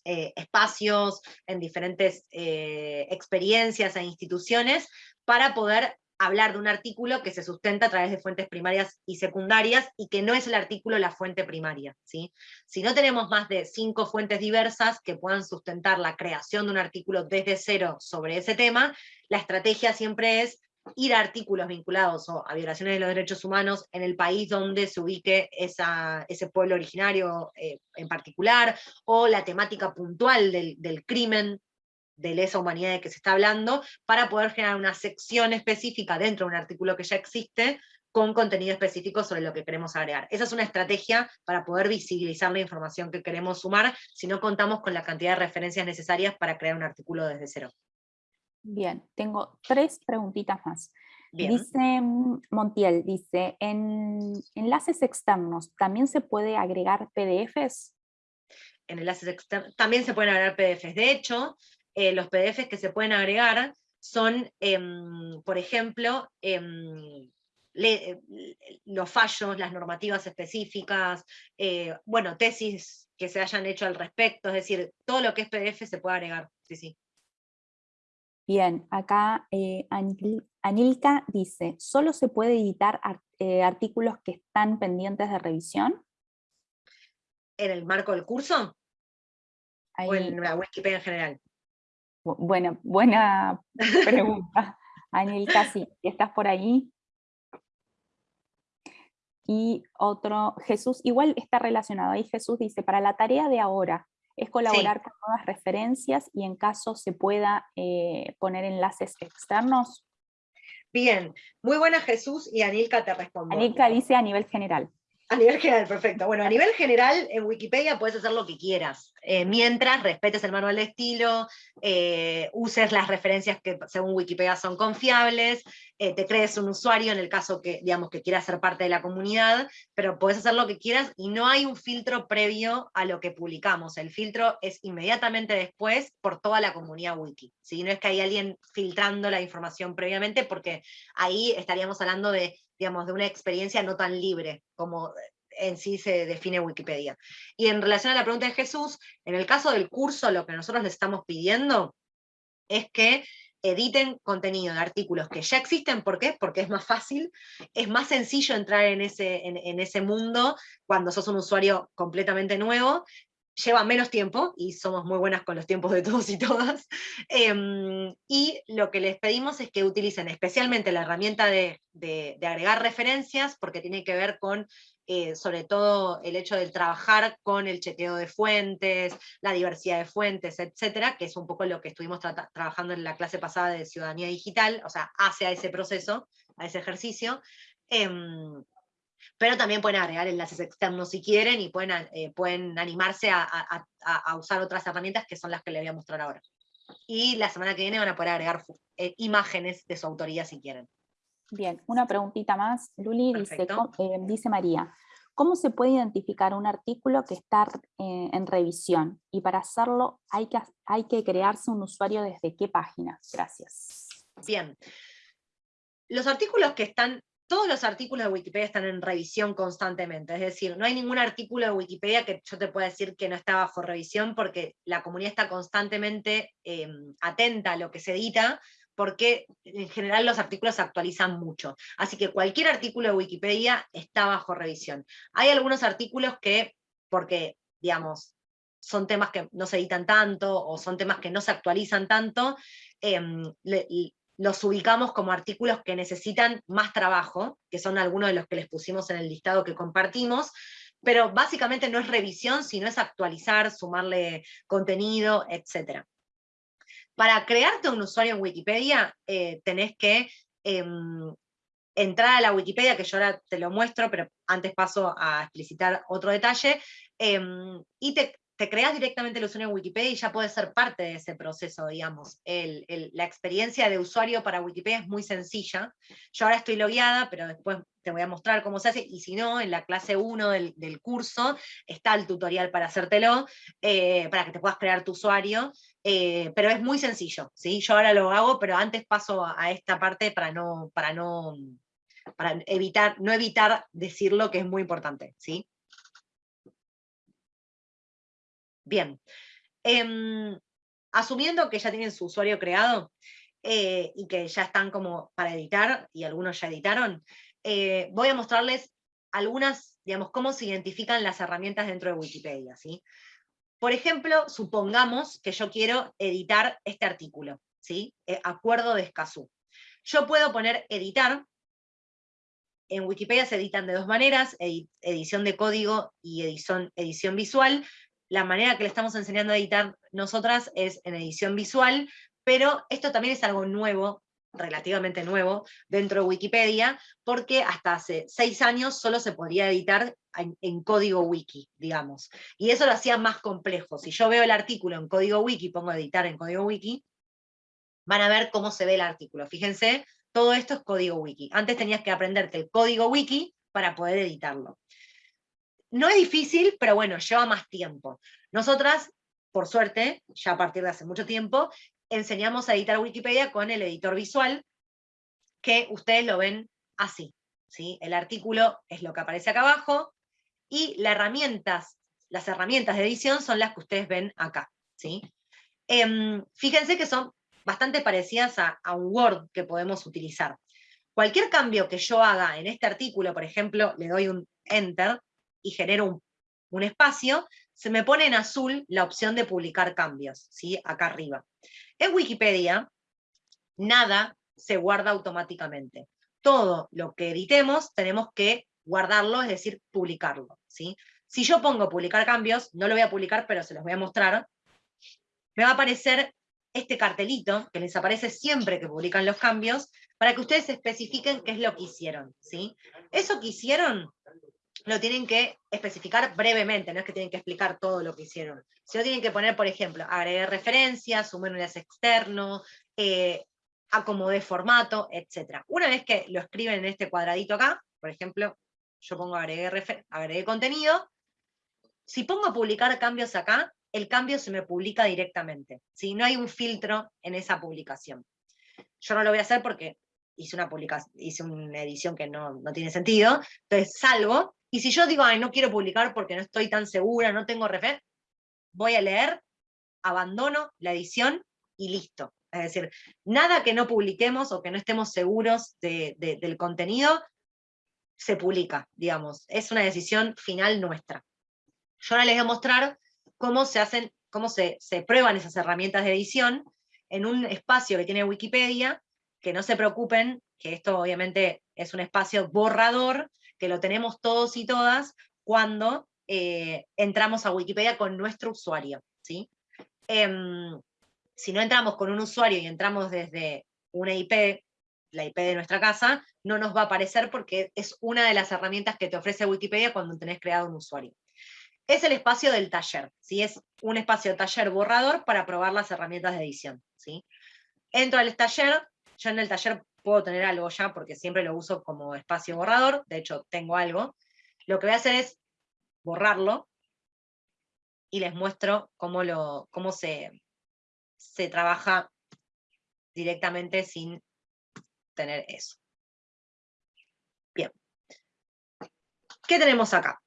eh, espacios, en diferentes eh, experiencias e instituciones, para poder hablar de un artículo que se sustenta a través de fuentes primarias y secundarias y que no es el artículo la fuente primaria. ¿sí? Si no tenemos más de cinco fuentes diversas que puedan sustentar la creación de un artículo desde cero sobre ese tema, la estrategia siempre es ir a artículos vinculados a violaciones de los derechos humanos en el país donde se ubique ese pueblo originario eh, en particular, o la temática puntual del, del crimen de lesa humanidad de que se está hablando, para poder generar una sección específica dentro de un artículo que ya existe, con contenido específico sobre lo que queremos agregar. Esa es una estrategia para poder visibilizar la información que queremos sumar, si no contamos con la cantidad de referencias necesarias para crear un artículo desde cero. Bien, tengo tres preguntitas más. Dice Montiel, dice, en enlaces externos, ¿también se puede agregar PDFs? En enlaces externos, también se pueden agregar PDFs. De hecho, eh, los PDFs que se pueden agregar son, em, por ejemplo, em, eh, los fallos, las normativas específicas, eh, bueno, tesis que se hayan hecho al respecto, es decir, todo lo que es PDF se puede agregar, sí, sí. Bien, acá Anilka dice, ¿solo se puede editar artículos que están pendientes de revisión? ¿En el marco del curso? ¿O en la Wikipedia en general? Buena, buena [laughs] pregunta. Anilka, sí, ¿estás por ahí? Y otro, Jesús, igual está relacionado, ahí Jesús dice, para la tarea de ahora, es colaborar con nuevas referencias y en caso se pueda eh, poner enlaces externos. Bien, muy buena Jesús y Anilka te responde. Anilka dice a nivel general. A nivel general, perfecto. Bueno, a nivel general, en Wikipedia puedes hacer lo que quieras, eh, mientras respetes el manual de estilo, eh, uses las referencias que según Wikipedia son confiables, eh, te crees un usuario en el caso que, digamos, que quieras ser parte de la comunidad, pero puedes hacer lo que quieras y no hay un filtro previo a lo que publicamos. El filtro es inmediatamente después por toda la comunidad wiki. ¿sí? No es que hay alguien filtrando la información previamente, porque ahí estaríamos hablando de digamos, de una experiencia no tan libre como en sí se define Wikipedia. Y en relación a la pregunta de Jesús, en el caso del curso, lo que nosotros les estamos pidiendo es que editen contenido de artículos que ya existen, ¿por qué? Porque es más fácil, es más sencillo entrar en ese, en ese mundo cuando sos un usuario completamente nuevo, lleva menos tiempo, y somos muy buenas con los tiempos de todos y todas, em, y lo que les pedimos es que utilicen especialmente la herramienta de, agregar referencias, porque tiene que ver con, eh, sobre todo, el hecho de trabajar con el chequeo de fuentes, la diversidad de fuentes, etcétera, que es un poco lo que estuvimos trabajando en la clase pasada de ciudadanía digital, o sea, hacia ese proceso, a ese ejercicio, em, pero también pueden agregar enlaces externos si quieren y pueden, eh, pueden animarse a, usar otras herramientas que son las que les voy a mostrar ahora. Y la semana que viene van a poder agregar eh, imágenes de su autoría si quieren. Bien, una preguntita más, Luli, dice, eh, dice, María, ¿Cómo se puede identificar un artículo que está eh, en revisión? Y para hacerlo hay que, hay que crearse un usuario desde qué página. Gracias. Bien. Los artículos que están todos los artículos de Wikipedia están en revisión constantemente, es decir, no hay ningún artículo de Wikipedia que yo te pueda decir que no está bajo revisión porque la comunidad está constantemente em, atenta a lo que se edita, porque en general los artículos se actualizan mucho. Así que cualquier artículo de Wikipedia está bajo revisión. Hay algunos artículos que, porque, digamos, son temas que no se editan tanto, o son temas que no se actualizan tanto, em, los ubicamos como artículos que necesitan más trabajo, que son algunos de los que les pusimos en el listado que compartimos, pero básicamente no es revisión, sino es actualizar, sumarle contenido, etc. Para crearte un usuario en Wikipedia, eh, tenés que em, entrar a la Wikipedia, que yo ahora te lo muestro, pero antes paso a explicitar otro detalle, em, y te, te creas directamente el usuario en Wikipedia y ya puedes ser parte de ese proceso, digamos. la experiencia de usuario para Wikipedia es muy sencilla. Yo ahora estoy logueada, pero después te voy a mostrar cómo se hace, y si no, en la clase 1 del, curso está el tutorial para hacértelo, eh, para que te puedas crear tu usuario, eh, pero es muy sencillo, ¿sí? Yo ahora lo hago, pero antes paso a, esta parte para no, para no, para evitar, no evitar decirlo que es muy importante, ¿sí? Bien. Em, asumiendo que ya tienen su usuario creado eh, y que ya están como para editar, y algunos ya editaron, eh, voy a mostrarles algunas, digamos, cómo se identifican las herramientas dentro de Wikipedia. ¿sí? Por ejemplo, supongamos que yo quiero editar este artículo, ¿sí? Eh, acuerdo de Escazú. Yo puedo poner editar, en Wikipedia se editan de dos maneras, edición de código y edición, edición visual la manera que le estamos enseñando a editar nosotras es en edición visual, pero esto también es algo nuevo, relativamente nuevo, dentro de Wikipedia, porque hasta hace seis años solo se podía editar en, código wiki, digamos. Y eso lo hacía más complejo. Si yo veo el artículo en código wiki, pongo editar en código wiki, van a ver cómo se ve el artículo. Fíjense, todo esto es código wiki. Antes tenías que aprenderte el código wiki para poder editarlo. No es difícil, pero bueno, lleva más tiempo. Nosotras, por suerte, ya a partir de hace mucho tiempo, enseñamos a editar Wikipedia con el editor visual, que ustedes lo ven así. ¿sí? El artículo es lo que aparece acá abajo, y las herramientas, las herramientas de edición son las que ustedes ven acá. ¿sí? Em, fíjense que son bastante parecidas a, a un Word que podemos utilizar. Cualquier cambio que yo haga en este artículo, por ejemplo, le doy un Enter, y genero un, espacio, se me pone en azul la opción de publicar cambios, ¿sí? acá arriba. En Wikipedia, nada se guarda automáticamente. Todo lo que editemos tenemos que guardarlo, es decir, publicarlo. ¿sí? Si yo pongo publicar cambios, no lo voy a publicar, pero se los voy a mostrar, me va a aparecer este cartelito, que les aparece siempre que publican los cambios, para que ustedes especifiquen qué es lo que hicieron. ¿sí? Eso que hicieron lo tienen que especificar brevemente, no es que tienen que explicar todo lo que hicieron. Si no tienen que poner, por ejemplo, agregar referencias, sumar un enlace externo, eh, acomodé formato, etc. Una vez que lo escriben en este cuadradito acá, por ejemplo, yo pongo agregué, agregué contenido, si pongo publicar cambios acá, el cambio se me publica directamente. si No hay un filtro en esa publicación. Yo no lo voy a hacer porque hice una, publicación, hice una edición que no, no tiene sentido, entonces salgo y si yo digo, ay, no quiero publicar porque no estoy tan segura, no tengo refer, voy a leer, abandono la edición y listo. Es decir, nada que no publiquemos o que no estemos seguros del contenido, se publica, digamos. Es una decisión final nuestra. Yo ahora les voy a mostrar cómo se hacen, cómo se, se prueban esas herramientas de edición en un espacio que tiene Wikipedia, que no se preocupen, que esto obviamente es un espacio borrador, que lo tenemos todos y todas cuando eh, entramos a Wikipedia con nuestro usuario. ¿sí? Em, si no entramos con un usuario y entramos desde una IP, la IP de nuestra casa, no nos va a aparecer porque es una de las herramientas que te ofrece Wikipedia cuando tenés creado un usuario. Es el espacio del taller, ¿sí? es un espacio taller borrador para probar las herramientas de edición. ¿sí? Entro al taller, yo en el taller puedo tener algo ya porque siempre lo uso como espacio borrador, de hecho tengo algo. Lo que voy a hacer es borrarlo y les muestro cómo, lo, cómo se, se trabaja directamente sin tener eso. Bien. ¿Qué tenemos acá?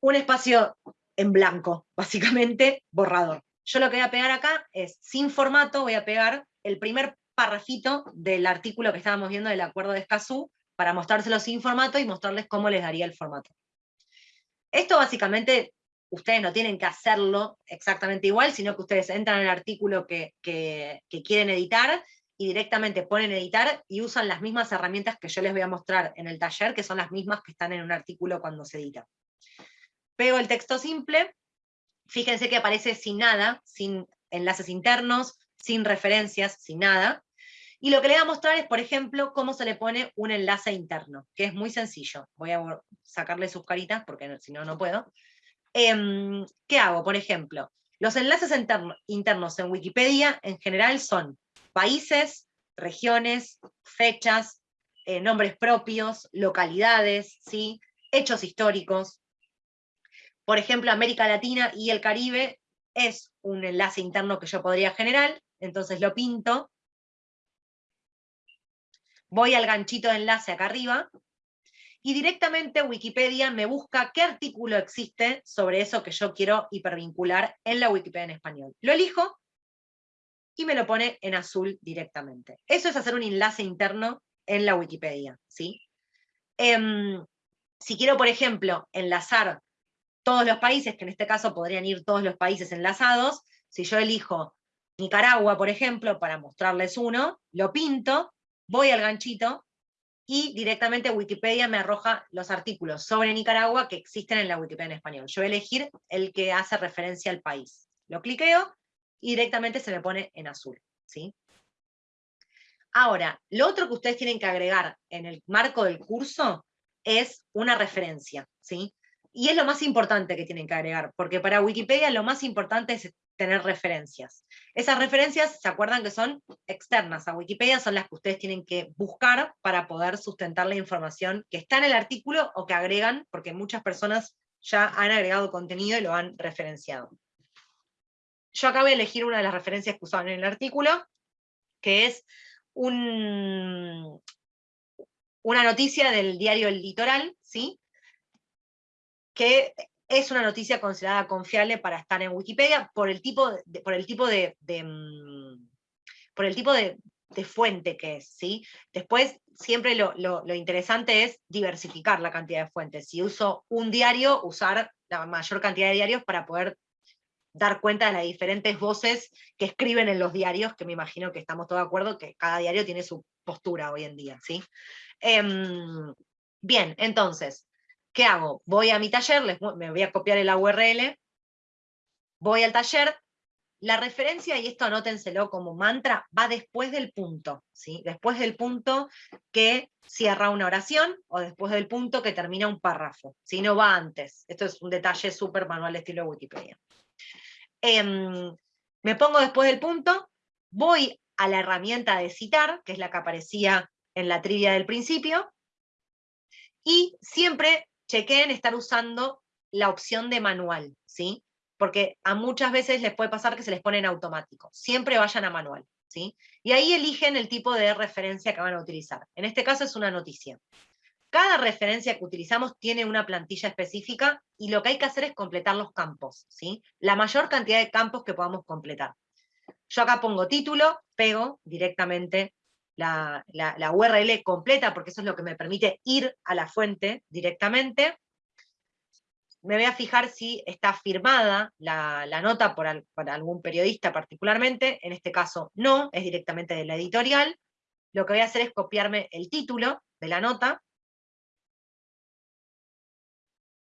Un espacio en blanco, básicamente borrador. Yo lo que voy a pegar acá es, sin formato, voy a pegar el primer parrafito del artículo que estábamos viendo del acuerdo de Escazú, para mostrárselo sin formato y mostrarles cómo les daría el formato. Esto básicamente, ustedes no tienen que hacerlo exactamente igual, sino que ustedes entran en el artículo que quieren editar, y directamente ponen editar y usan las mismas herramientas que yo les voy a mostrar en el taller, que son las mismas que están en un artículo cuando se edita. Pego el texto simple, fíjense que aparece sin nada, sin enlaces internos, sin referencias, sin nada. Y lo que le voy a mostrar es, por ejemplo, cómo se le pone un enlace interno, que es muy sencillo. Voy a sacarle sus caritas, porque si no, no puedo. Em, ¿Qué hago? Por ejemplo, los enlaces internos en Wikipedia en general son países, regiones, fechas, eh, nombres propios, localidades, ¿sí? hechos históricos. Por ejemplo, América Latina y el Caribe es un enlace interno que yo podría generar, entonces lo pinto, voy al ganchito de enlace acá arriba, y directamente Wikipedia me busca qué artículo existe sobre eso que yo quiero hipervincular en la Wikipedia en español. Lo elijo, y me lo pone en azul directamente. Eso es hacer un enlace interno en la Wikipedia, ¿sí? Em, si quiero, por ejemplo, enlazar todos los países, que en este caso podrían ir todos los países enlazados, si yo elijo Nicaragua, por ejemplo, para mostrarles uno, lo pinto, voy al ganchito, y directamente Wikipedia me arroja los artículos sobre Nicaragua que existen en la Wikipedia en español. Yo voy a elegir el que hace referencia al país. Lo cliqueo, y directamente se me pone en azul. ¿sí? Ahora, lo otro que ustedes tienen que agregar en el marco del curso es una referencia. ¿sí? Y es lo más importante que tienen que agregar, porque para Wikipedia lo más importante es tener referencias. Esas referencias, ¿se acuerdan que son externas a Wikipedia? Son las que ustedes tienen que buscar para poder sustentar la información que está en el artículo o que agregan, porque muchas personas ya han agregado contenido y lo han referenciado. Yo acabo de elegir una de las referencias que usaban en el artículo, que es una noticia del diario El Litoral, ¿sí? que es una noticia considerada confiable para estar en Wikipedia por el tipo de, por el tipo de, mm, por el tipo de, fuente que es, ¿sí? Después, siempre lo, lo, interesante es diversificar la cantidad de fuentes. Si uso un diario, usar la mayor cantidad de diarios para poder dar cuenta de las diferentes voces que escriben en los diarios, que me imagino que estamos todos de acuerdo que cada diario tiene su postura hoy en día, ¿sí? Em, bien, entonces, ¿qué hago? Voy a mi taller, me voy a copiar el URL, voy al taller, la referencia, y esto anótenselo como mantra, va después del punto, ¿sí? Después del punto que cierra una oración, o después del punto que termina un párrafo, si no va antes. Esto es un detalle súper manual estilo Wikipedia. Em, me pongo después del punto, voy a la herramienta de citar, que es la que aparecía en la trivia del principio, y siempre chequeen estar usando la opción de manual, ¿sí? Porque a muchas veces les puede pasar que se les pone en automático. Siempre vayan a manual, ¿sí? Y ahí eligen el tipo de referencia que van a utilizar. En este caso es una noticia. Cada referencia que utilizamos tiene una plantilla específica y lo que hay que hacer es completar los campos, ¿sí? La mayor cantidad de campos que podamos completar. Yo acá pongo título, pego directamente la, URL completa, porque eso es lo que me permite ir a la fuente directamente. Me voy a fijar si está firmada la, nota por, por algún periodista particularmente, en este caso no, es directamente de la editorial. Lo que voy a hacer es copiarme el título de la nota,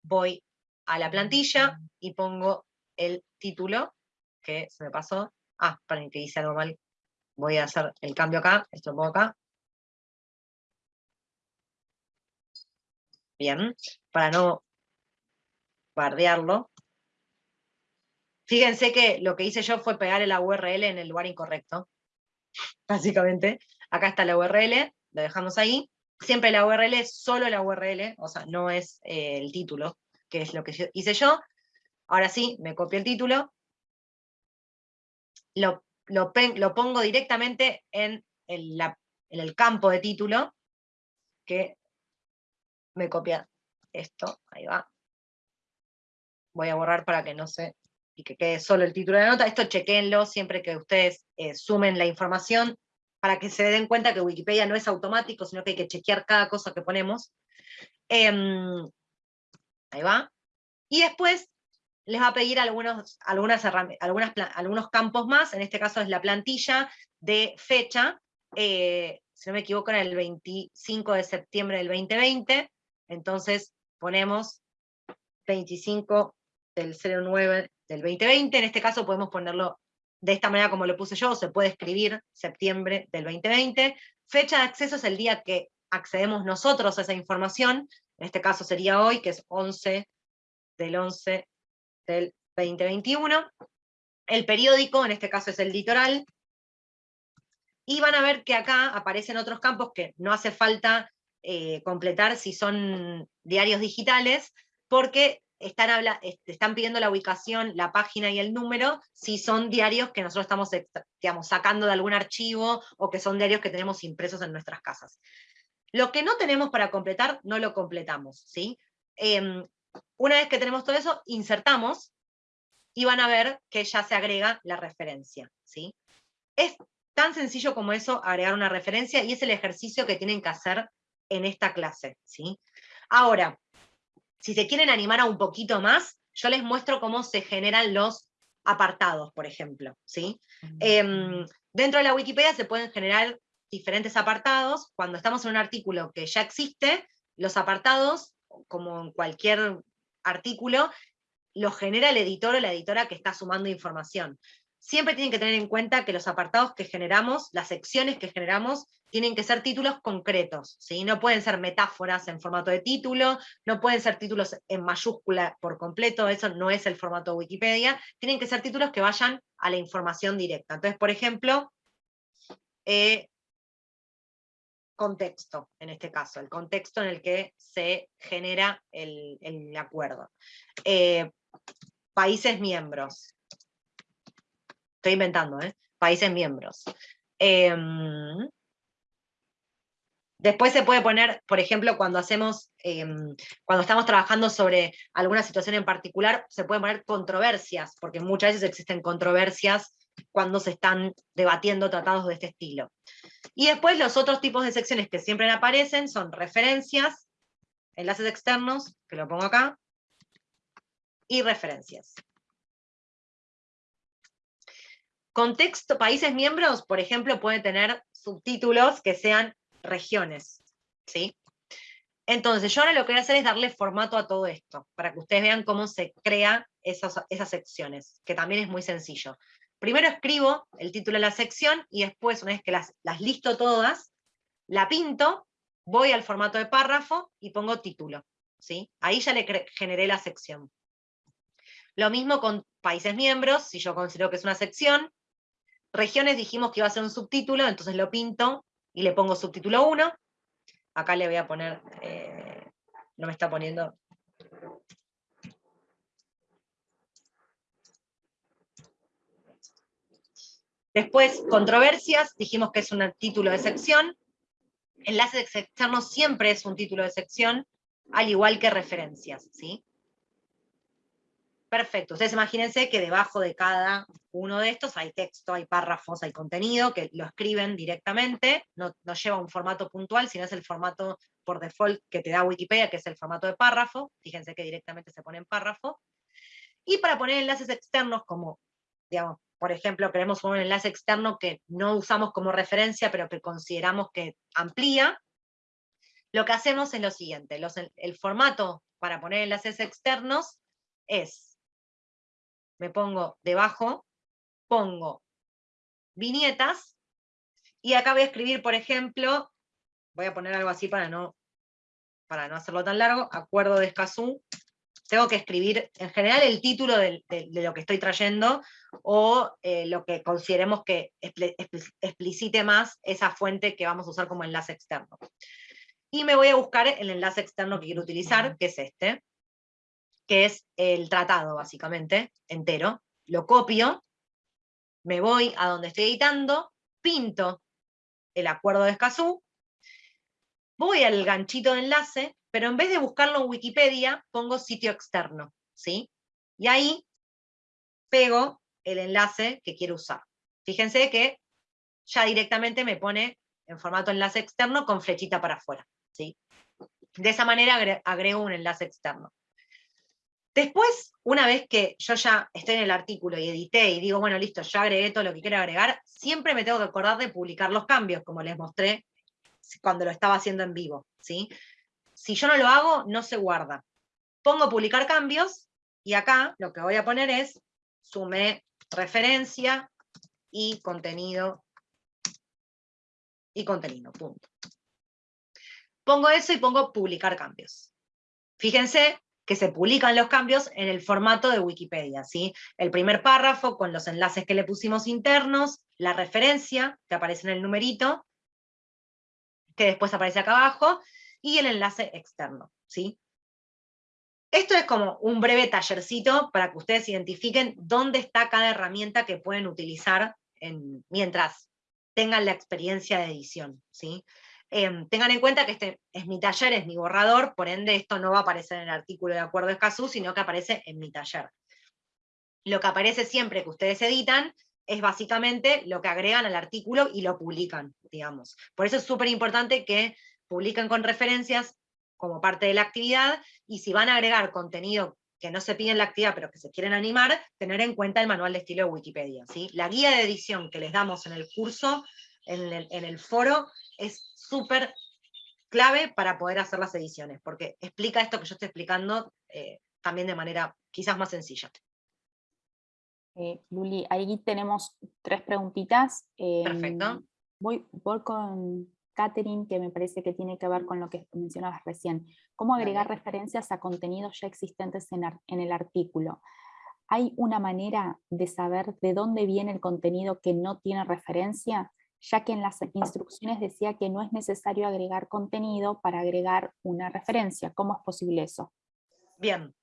voy a la plantilla y pongo el título, que se me pasó. Ah, para que hice algo mal, voy a hacer el cambio acá, esto lo pongo acá. Bien, para no bardearlo. Fíjense que lo que hice yo fue pegar la URL en el lugar incorrecto. [laughs] Básicamente, acá está la URL, lo dejamos ahí. Siempre la URL solo la URL, o sea, no es eh, el título, que es lo que hice yo. Ahora sí, me copio el título, lo, lo, pongo directamente en el, en el campo de título, que me copia esto, ahí va. Voy a borrar para que no se, y que quede solo el título de la nota. Esto chequenlo siempre que ustedes eh, sumen la información, para que se den cuenta que Wikipedia no es automático, sino que hay que chequear cada cosa que ponemos. Em, ahí va. Y después les va a pedir algunos, algunas algunas, algunos campos más, en este caso es la plantilla de fecha, eh, si no me equivoco, era el 25 de septiembre del 2020, entonces ponemos 25 del 09 del 2020, en este caso podemos ponerlo de esta manera como lo puse yo, se puede escribir septiembre del 2020, fecha de acceso es el día que accedemos nosotros a esa información, en este caso sería hoy, que es 11 del 11 del 2021, el periódico, en este caso es el litoral, y van a ver que acá aparecen otros campos que no hace falta eh, completar si son diarios digitales, porque están, pidiendo la ubicación, la página y el número, si son diarios que nosotros estamos sacando de algún archivo, o que son diarios que tenemos impresos en nuestras casas. Lo que no tenemos para completar, no lo completamos, ¿sí? Em, una vez que tenemos todo eso, insertamos, y van a ver que ya se agrega la referencia, ¿sí? Es Tan sencillo como eso, agregar una referencia, y es el ejercicio que tienen que hacer en esta clase. ¿sí? Ahora, si se quieren animar a un poquito más, yo les muestro cómo se generan los apartados, por ejemplo. ¿sí? Em, dentro de la Wikipedia se pueden generar diferentes apartados. Cuando estamos en un artículo que ya existe, los apartados, como en cualquier artículo, los genera el editor o la editora que está sumando información siempre tienen que tener en cuenta que los apartados que generamos, las secciones que generamos, tienen que ser títulos concretos, ¿sí? no pueden ser metáforas en formato de título, no pueden ser títulos en mayúscula por completo, eso no es el formato de Wikipedia, tienen que ser títulos que vayan a la información directa. Entonces, por ejemplo, eh, contexto, en este caso, el contexto en el que se genera el, acuerdo. Eh, países miembros, estoy inventando, ¿eh? países miembros. Em, después se puede poner, por ejemplo, cuando hacemos, em, cuando estamos trabajando sobre alguna situación en particular, se pueden poner controversias, porque muchas veces existen controversias cuando se están debatiendo tratados de este estilo. Y después los otros tipos de secciones que siempre aparecen son referencias, enlaces externos, que lo pongo acá, y referencias. Contexto, países miembros, por ejemplo, pueden tener subtítulos que sean regiones, ¿sí? Entonces, yo ahora lo que voy a hacer es darle formato a todo esto, para que ustedes vean cómo se crea esas, esas secciones, que también es muy sencillo. Primero escribo el título de la sección, y después, una vez que las, las listo todas, la pinto, voy al formato de párrafo y pongo título. ¿sí? Ahí ya le generé la sección. Lo mismo con países miembros, si yo considero que es una sección, Regiones dijimos que iba a ser un subtítulo, entonces lo pinto y le pongo subtítulo 1. Acá le voy a poner, eh, no me está poniendo... Después, controversias, dijimos que es un título de sección. Enlaces externos siempre es un título de sección, al igual que referencias, ¿sí? Perfecto, ustedes imagínense que debajo de cada uno de estos hay texto, hay párrafos, hay contenido, que lo escriben directamente, no, lleva un formato puntual, sino es el formato por default que te da Wikipedia, que es el formato de párrafo, fíjense que directamente se pone en párrafo. Y para poner enlaces externos como, digamos, por ejemplo, queremos un enlace externo que no usamos como referencia, pero que consideramos que amplía, lo que hacemos es lo siguiente, el formato para poner enlaces externos es me pongo debajo, pongo viñetas, y acá voy a escribir, por ejemplo, voy a poner algo así para no, para no hacerlo tan largo, acuerdo de Escazú, tengo que escribir en general el título de, lo que estoy trayendo, o eh, lo que consideremos que explicite más esa fuente que vamos a usar como enlace externo. y me voy a buscar el enlace externo que quiero utilizar, que es este, que es el tratado, básicamente, entero. Lo copio, me voy a donde estoy editando, pinto el acuerdo de Escazú, voy al ganchito de enlace, pero en vez de buscarlo en Wikipedia, pongo sitio externo, ¿sí? Y ahí pego el enlace que quiero usar. Fíjense que ya directamente me pone en formato enlace externo con flechita para afuera, ¿sí? De esa manera agrego un enlace externo. Después, una vez que yo ya estoy en el artículo y edité y digo, bueno, listo, ya agregué todo lo que quiero agregar, siempre me tengo que acordar de publicar los cambios, como les mostré cuando lo estaba haciendo en vivo. ¿sí? Si yo no lo hago, no se guarda. Pongo publicar cambios, y acá lo que voy a poner es, sumé referencia y contenido, y contenido, punto. Pongo eso y pongo publicar cambios. Fíjense que se publican los cambios en el formato de Wikipedia, ¿sí? El primer párrafo con los enlaces que le pusimos internos, la referencia, que aparece en el numerito, que después aparece acá abajo, y el enlace externo, ¿sí? Esto es como un breve tallercito para que ustedes identifiquen dónde está cada herramienta que pueden utilizar mientras tengan la experiencia de edición, ¿sí? Em, tengan en cuenta que este es mi taller, es mi borrador, por ende esto no va a aparecer en el artículo de acuerdo Escazú, sino que aparece en mi taller. Lo que aparece siempre que ustedes editan es básicamente lo que agregan al artículo y lo publican, digamos. Por eso es súper importante que publiquen con referencias como parte de la actividad, y si van a agregar contenido que no se pide en la actividad, pero que se quieren animar, tener en cuenta el manual de estilo de Wikipedia. ¿sí? La guía de edición que les damos en el curso, en el, foro, es súper clave para poder hacer las ediciones, porque explica esto que yo estoy explicando eh, también de manera quizás más sencilla. Eh, Luli, ahí tenemos tres preguntitas. Em, Perfecto. Voy, voy con Catherine, que me parece que tiene que ver con lo que mencionabas recién. ¿Cómo agregar referencias a contenidos ya existentes en, en el artículo? ¿Hay una manera de saber de dónde viene el contenido que no tiene referencia? Ya que en las instrucciones decía que no es necesario agregar contenido para agregar una referencia. ¿Cómo es posible eso? Bien,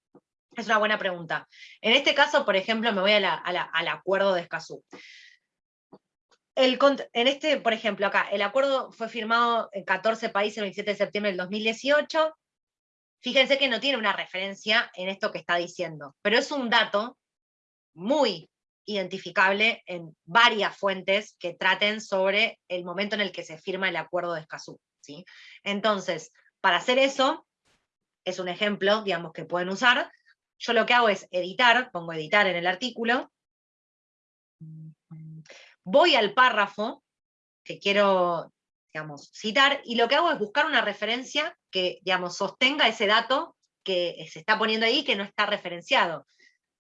es una buena pregunta. En este caso, por ejemplo, me voy al acuerdo de Escazú. en este, por ejemplo, acá, el acuerdo fue firmado en 14 países el 27 de septiembre del 2018. Fíjense que no tiene una referencia en esto que está diciendo, pero es un dato muy identificable en varias fuentes que traten sobre el momento en el que se firma el acuerdo de Escazú. ¿sí? Entonces, para hacer eso, es un ejemplo, digamos, que pueden usar, yo lo que hago es editar, pongo editar en el artículo, voy al párrafo que quiero digamos, citar, y lo que hago es buscar una referencia que digamos, sostenga ese dato que se está poniendo ahí que no está referenciado.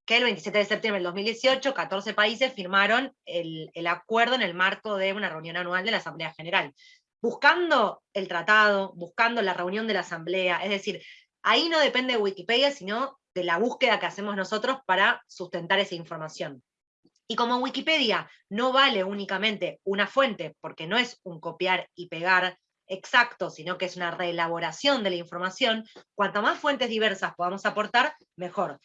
Que el 27 de septiembre del 2018, 14 países firmaron el, el acuerdo en el marco de una reunión anual de la Asamblea General. Buscando el tratado, buscando la reunión de la Asamblea, es decir, ahí no depende de Wikipedia, sino de la búsqueda que hacemos nosotros para sustentar esa información. Y como Wikipedia no vale únicamente una fuente, porque no es un copiar y pegar exacto, sino que es una reelaboración de la información, cuanto más fuentes diversas podamos aportar, mejor.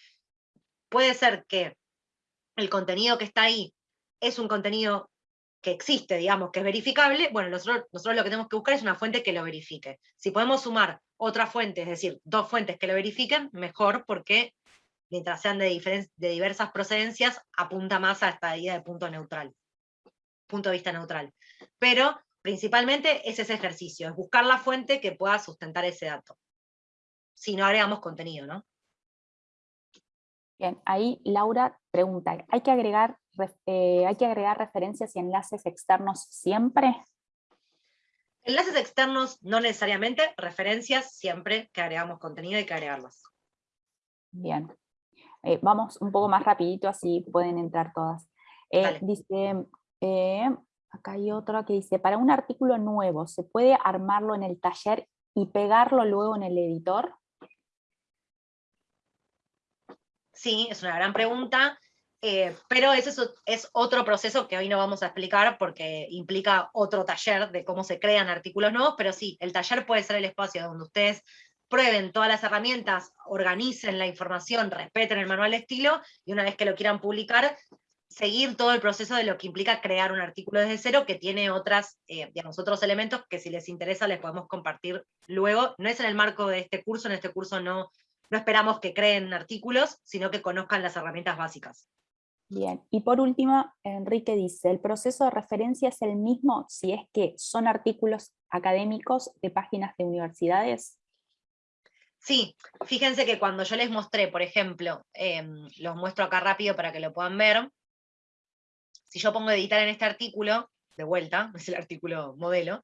Puede ser que el contenido que está ahí es un contenido que existe, digamos, que es verificable, bueno, nosotros, nosotros lo que tenemos que buscar es una fuente que lo verifique. Si podemos sumar otra fuente, es decir, dos fuentes que lo verifiquen, mejor, porque mientras sean de, de diversas procedencias, apunta más a esta idea de punto neutral, punto de vista neutral. Pero principalmente es ese ejercicio, es buscar la fuente que pueda sustentar ese dato. Si no agregamos contenido, ¿no? Bien, ahí Laura pregunta, ¿hay que agregar, eh, ¿hay que agregar referencias y enlaces externos siempre? Enlaces externos no necesariamente, referencias siempre que agregamos contenido hay que agregarlas. Bien, eh, vamos un poco más rapidito así pueden entrar todas. Eh, dice, acá hay otra que dice, para un artículo nuevo, ¿se puede armarlo en el taller y pegarlo luego en el editor? Sí, es una gran pregunta. Eh, pero ese es, otro proceso que hoy no vamos a explicar porque implica otro taller de cómo se crean artículos nuevos, pero sí, el taller puede ser el espacio donde ustedes prueben todas las herramientas, organicen la información, respeten el manual de estilo, y una vez que lo quieran publicar, seguir todo el proceso de lo que implica crear un artículo desde cero, que tiene otras, eh, otros elementos que si les interesa les podemos compartir luego. No es en el marco de este curso, en este curso no, no esperamos que creen artículos, sino que conozcan las herramientas básicas. Bien, y por último, Enrique dice, ¿el proceso de referencia es el mismo si es que son artículos académicos de páginas de universidades? Sí, fíjense que cuando yo les mostré, por ejemplo, em, los muestro acá rápido para que lo puedan ver, si yo pongo editar en este artículo, de vuelta, [laughs] es el artículo modelo,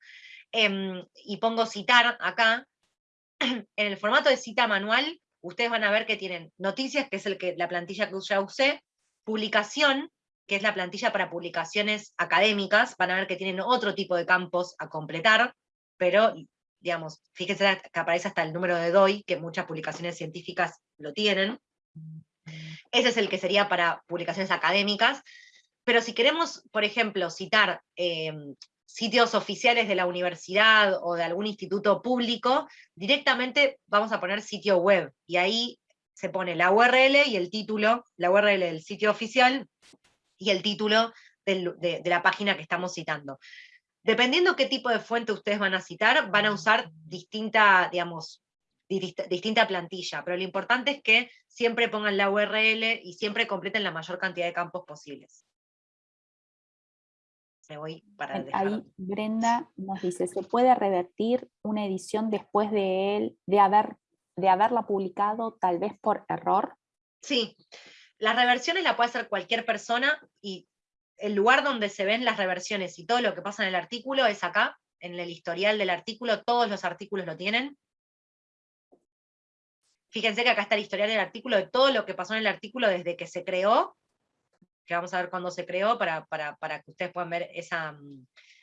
em, y pongo citar acá, [clears throat] en el formato de cita manual, ustedes van a ver que tienen noticias, que es el que, la plantilla que ya usé, publicación, que es la plantilla para publicaciones académicas, van a ver que tienen otro tipo de campos a completar, pero, digamos, fíjense que aparece hasta el número de DOI, que muchas publicaciones científicas lo tienen. Ese es el que sería para publicaciones académicas, pero si queremos, por ejemplo, citar em, sitios oficiales de la universidad o de algún instituto público, directamente vamos a poner sitio web, y ahí se pone la URL y el título, la URL del sitio oficial y el título de, la página que estamos citando. Dependiendo qué tipo de fuente ustedes van a citar, van a usar distinta, digamos, distinta plantilla, pero lo importante es que siempre pongan la URL y siempre completen la mayor cantidad de campos posibles. Me voy para Ahí Brenda nos dice, ¿se puede revertir una edición después de él, de haber de haberla publicado tal vez por error? Sí, las reversiones la puede hacer cualquier persona y el lugar donde se ven las reversiones y todo lo que pasa en el artículo es acá, en el historial del artículo, todos los artículos lo tienen. Fíjense que acá está el historial del artículo de todo lo que pasó en el artículo desde que se creó, que vamos a ver cuándo se creó para, para, que ustedes puedan ver esa,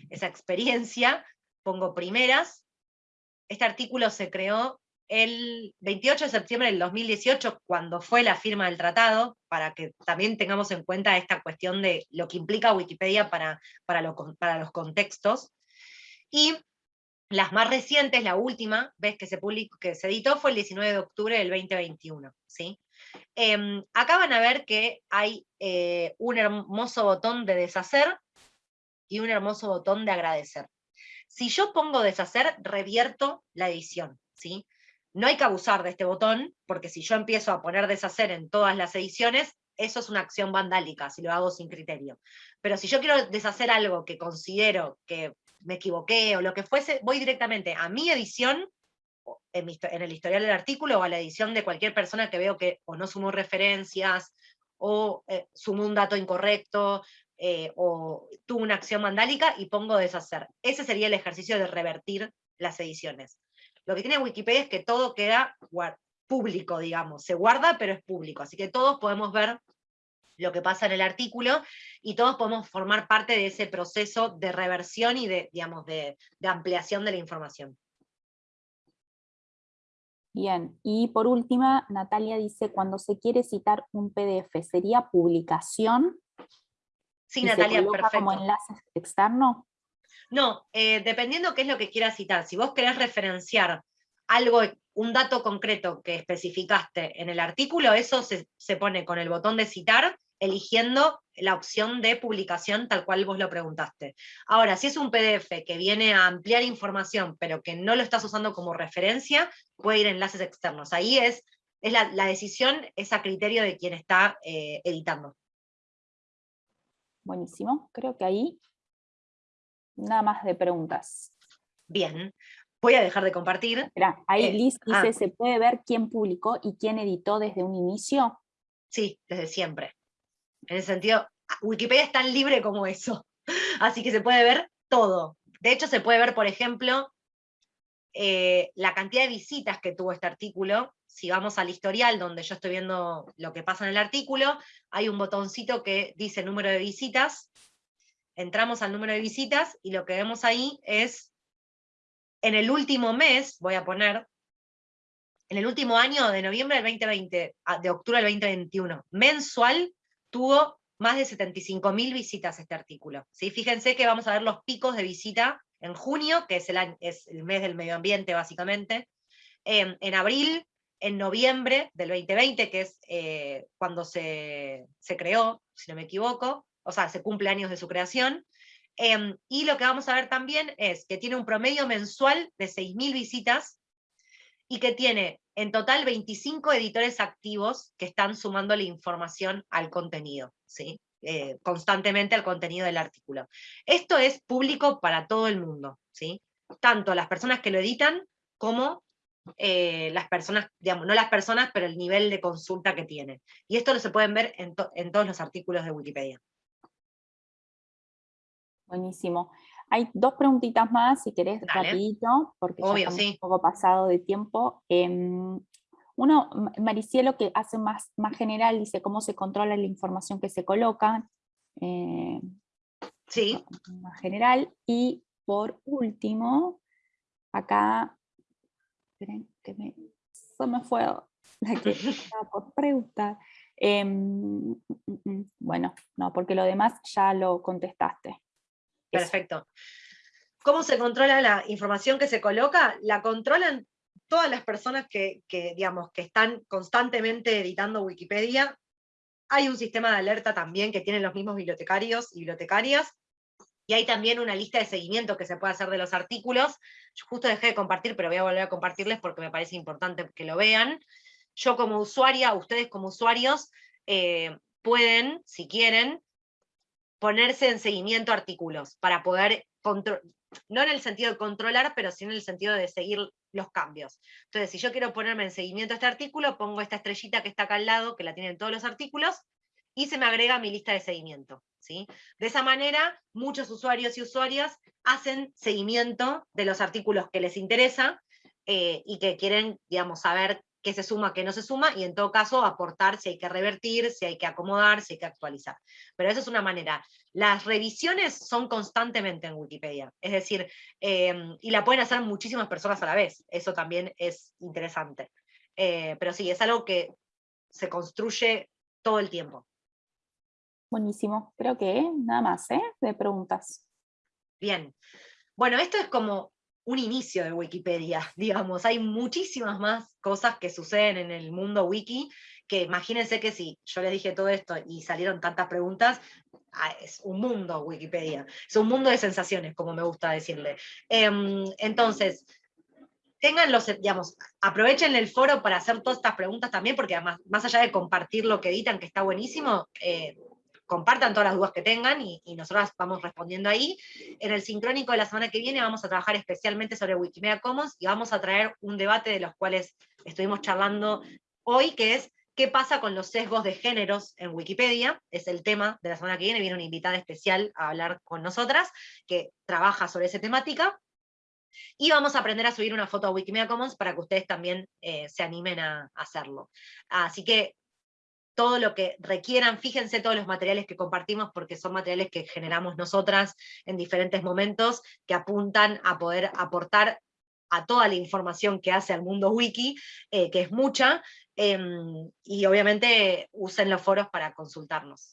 esa experiencia. Pongo primeras. Este artículo se creó el 28 de septiembre del 2018, cuando fue la firma del tratado, para que también tengamos en cuenta esta cuestión de lo que implica Wikipedia para, para, los contextos. Y las más recientes, la última vez que se, publicó, que se editó fue el 19 de octubre del 2021. ¿sí? Em, acá van a ver que hay eh, un hermoso botón de deshacer y un hermoso botón de agradecer. Si yo pongo deshacer, revierto la edición. ¿sí? No hay que abusar de este botón, porque si yo empiezo a poner deshacer en todas las ediciones, eso es una acción vandálica, si lo hago sin criterio. Pero si yo quiero deshacer algo que considero que me equivoqué o lo que fuese, voy directamente a mi edición, en, el historial del artículo, o a la edición de cualquier persona que veo que o no sumó referencias, o eh, sumó un dato incorrecto, eh, o tuvo una acción vandálica, y pongo deshacer. Ese sería el ejercicio de revertir las ediciones. Lo que tiene Wikipedia es que todo queda público, digamos, se guarda pero es público, así que todos podemos ver lo que pasa en el artículo y todos podemos formar parte de ese proceso de reversión y de, digamos, de, ampliación de la información. Bien, y por última, Natalia dice, cuando se quiere citar un PDF, ¿sería publicación? Sí, Natalia, perfecto. como enlace externo? No, eh, dependiendo qué es lo que quieras citar. Si vos querés referenciar algo, un dato concreto que especificaste en el artículo, eso se, pone con el botón de citar, eligiendo la opción de publicación tal cual vos lo preguntaste. Ahora, si es un PDF que viene a ampliar información, pero que no lo estás usando como referencia, puede ir a enlaces externos. Ahí es, es la, decisión, es a criterio de quien está eh, editando. Buenísimo, creo que ahí nada más de preguntas. Bien, voy a dejar de compartir. ahí eh, Liz dice, ah. ¿se puede ver quién publicó y quién editó desde un inicio? Sí, desde siempre. En ese sentido, Wikipedia es tan libre como eso. [laughs] Así que se puede ver todo. De hecho, se puede ver, por ejemplo, eh, la cantidad de visitas que tuvo este artículo. Si vamos al historial, donde yo estoy viendo lo que pasa en el artículo, hay un botoncito que dice número de visitas, entramos al número de visitas y lo que vemos ahí es, en el último mes, voy a poner, en el último año de noviembre del 2020, de octubre del 2021, mensual, tuvo más de 75.000 visitas este artículo. ¿sí? Fíjense que vamos a ver los picos de visita en junio, que es el, es el mes del medio ambiente básicamente, en abril, en noviembre del 2020, que es eh, cuando se, se, creó, si no me equivoco, o sea, se cumple años de su creación, em, y lo que vamos a ver también es que tiene un promedio mensual de 6.000 visitas, y que tiene en total 25 editores activos que están sumando la información al contenido, ¿sí? Eh, constantemente al contenido del artículo. Esto es público para todo el mundo, ¿sí? tanto las personas que lo editan como eh, las personas, digamos, no las personas, pero el nivel de consulta que tiene. Y esto lo se pueden ver en todos los artículos de Wikipedia. Buenísimo. Hay dos preguntitas más, si querés, rapidito, porque ya estamos un poco pasado de tiempo. Em, uno, Maricielo, que hace más, más general, dice cómo se controla la información que se coloca. Eh, sí. Más general. Y por último, acá, esperen que me, se me fue la que [laughs] estaba por preguntar. Em, mm, mm, mm, bueno, no, porque lo demás ya lo contestaste. Perfecto. ¿Cómo se controla la información que se coloca? La controlan todas las personas que, digamos, que están constantemente editando Wikipedia. Hay un sistema de alerta también que tienen los mismos bibliotecarios y bibliotecarias, y hay también una lista de seguimiento que se puede hacer de los artículos. Yo justo dejé de compartir, pero voy a volver a compartirles porque me parece importante que lo vean. Yo como usuaria, ustedes como usuarios, eh, pueden, si quieren, ponerse en seguimiento artículos para poder, no en el sentido de controlar, pero sí en el sentido de seguir los cambios. Entonces, si yo quiero ponerme en seguimiento a este artículo, pongo esta estrellita que está acá al lado, que la tienen todos los artículos, y se me agrega a mi lista de seguimiento. ¿sí? De esa manera, muchos usuarios y usuarias hacen seguimiento de los artículos que les interesa eh, y que quieren, digamos, saber qué se suma, qué no se suma, y en todo caso aportar si hay que revertir, si hay que acomodar, si hay que actualizar. Pero esa es una manera. Las revisiones son constantemente en Wikipedia, es decir, em, y la pueden hacer muchísimas personas a la vez, eso también es interesante. Eh, pero sí, es algo que se construye todo el tiempo. Buenísimo, creo que nada más, ¿eh? De preguntas. Bien. Bueno, esto es como un inicio de Wikipedia, [laughs] digamos. Hay muchísimas más cosas que suceden en el mundo wiki, que imagínense que si yo les dije todo esto y salieron tantas preguntas, ah, es un mundo Wikipedia, es un mundo de sensaciones, como me gusta decirle. Em, entonces, tengan los, digamos, aprovechen el foro para hacer todas estas preguntas también, porque además, más allá de compartir lo que editan, que está buenísimo, eh, compartan todas las dudas que tengan y, y nosotros vamos respondiendo ahí. En el sincrónico de la semana que viene vamos a trabajar especialmente sobre Wikimedia Commons y vamos a traer un debate de los cuales estuvimos charlando hoy, que es qué pasa con los sesgos de géneros en Wikipedia, es el tema de la semana que viene, viene una invitada especial a hablar con nosotras, que trabaja sobre esa temática, y vamos a aprender a subir una foto a Wikimedia Commons para que ustedes también eh, se animen a hacerlo. Así que todo lo que requieran, fíjense todos los materiales que compartimos porque son materiales que generamos nosotras en diferentes momentos que apuntan a poder aportar a toda la información que hace al mundo wiki, eh, que es mucha, em, y obviamente usen los foros para consultarnos.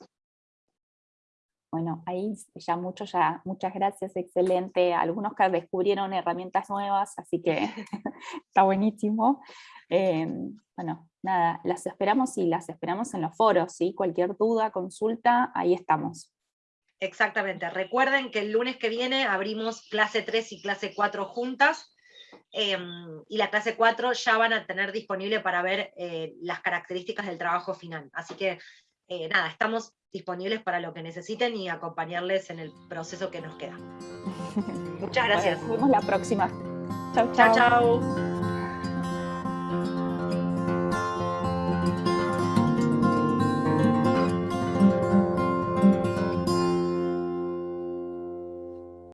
Bueno, ahí ya mucho, ya, muchas gracias, excelente. Algunos que descubrieron herramientas nuevas, así que [laughs] está buenísimo. Em, bueno, nada, las esperamos y las esperamos en los foros, ¿sí? Cualquier duda, consulta, ahí estamos. Exactamente, recuerden que el lunes que viene abrimos clase 3 y clase 4 juntas, em, y la clase 4 ya van a tener disponible para ver eh, las características del trabajo final. Así que eh, nada, estamos disponibles para lo que necesiten y acompañarles en el proceso que nos queda. [laughs] Muchas gracias. nos vemos la próxima. Chao, chao.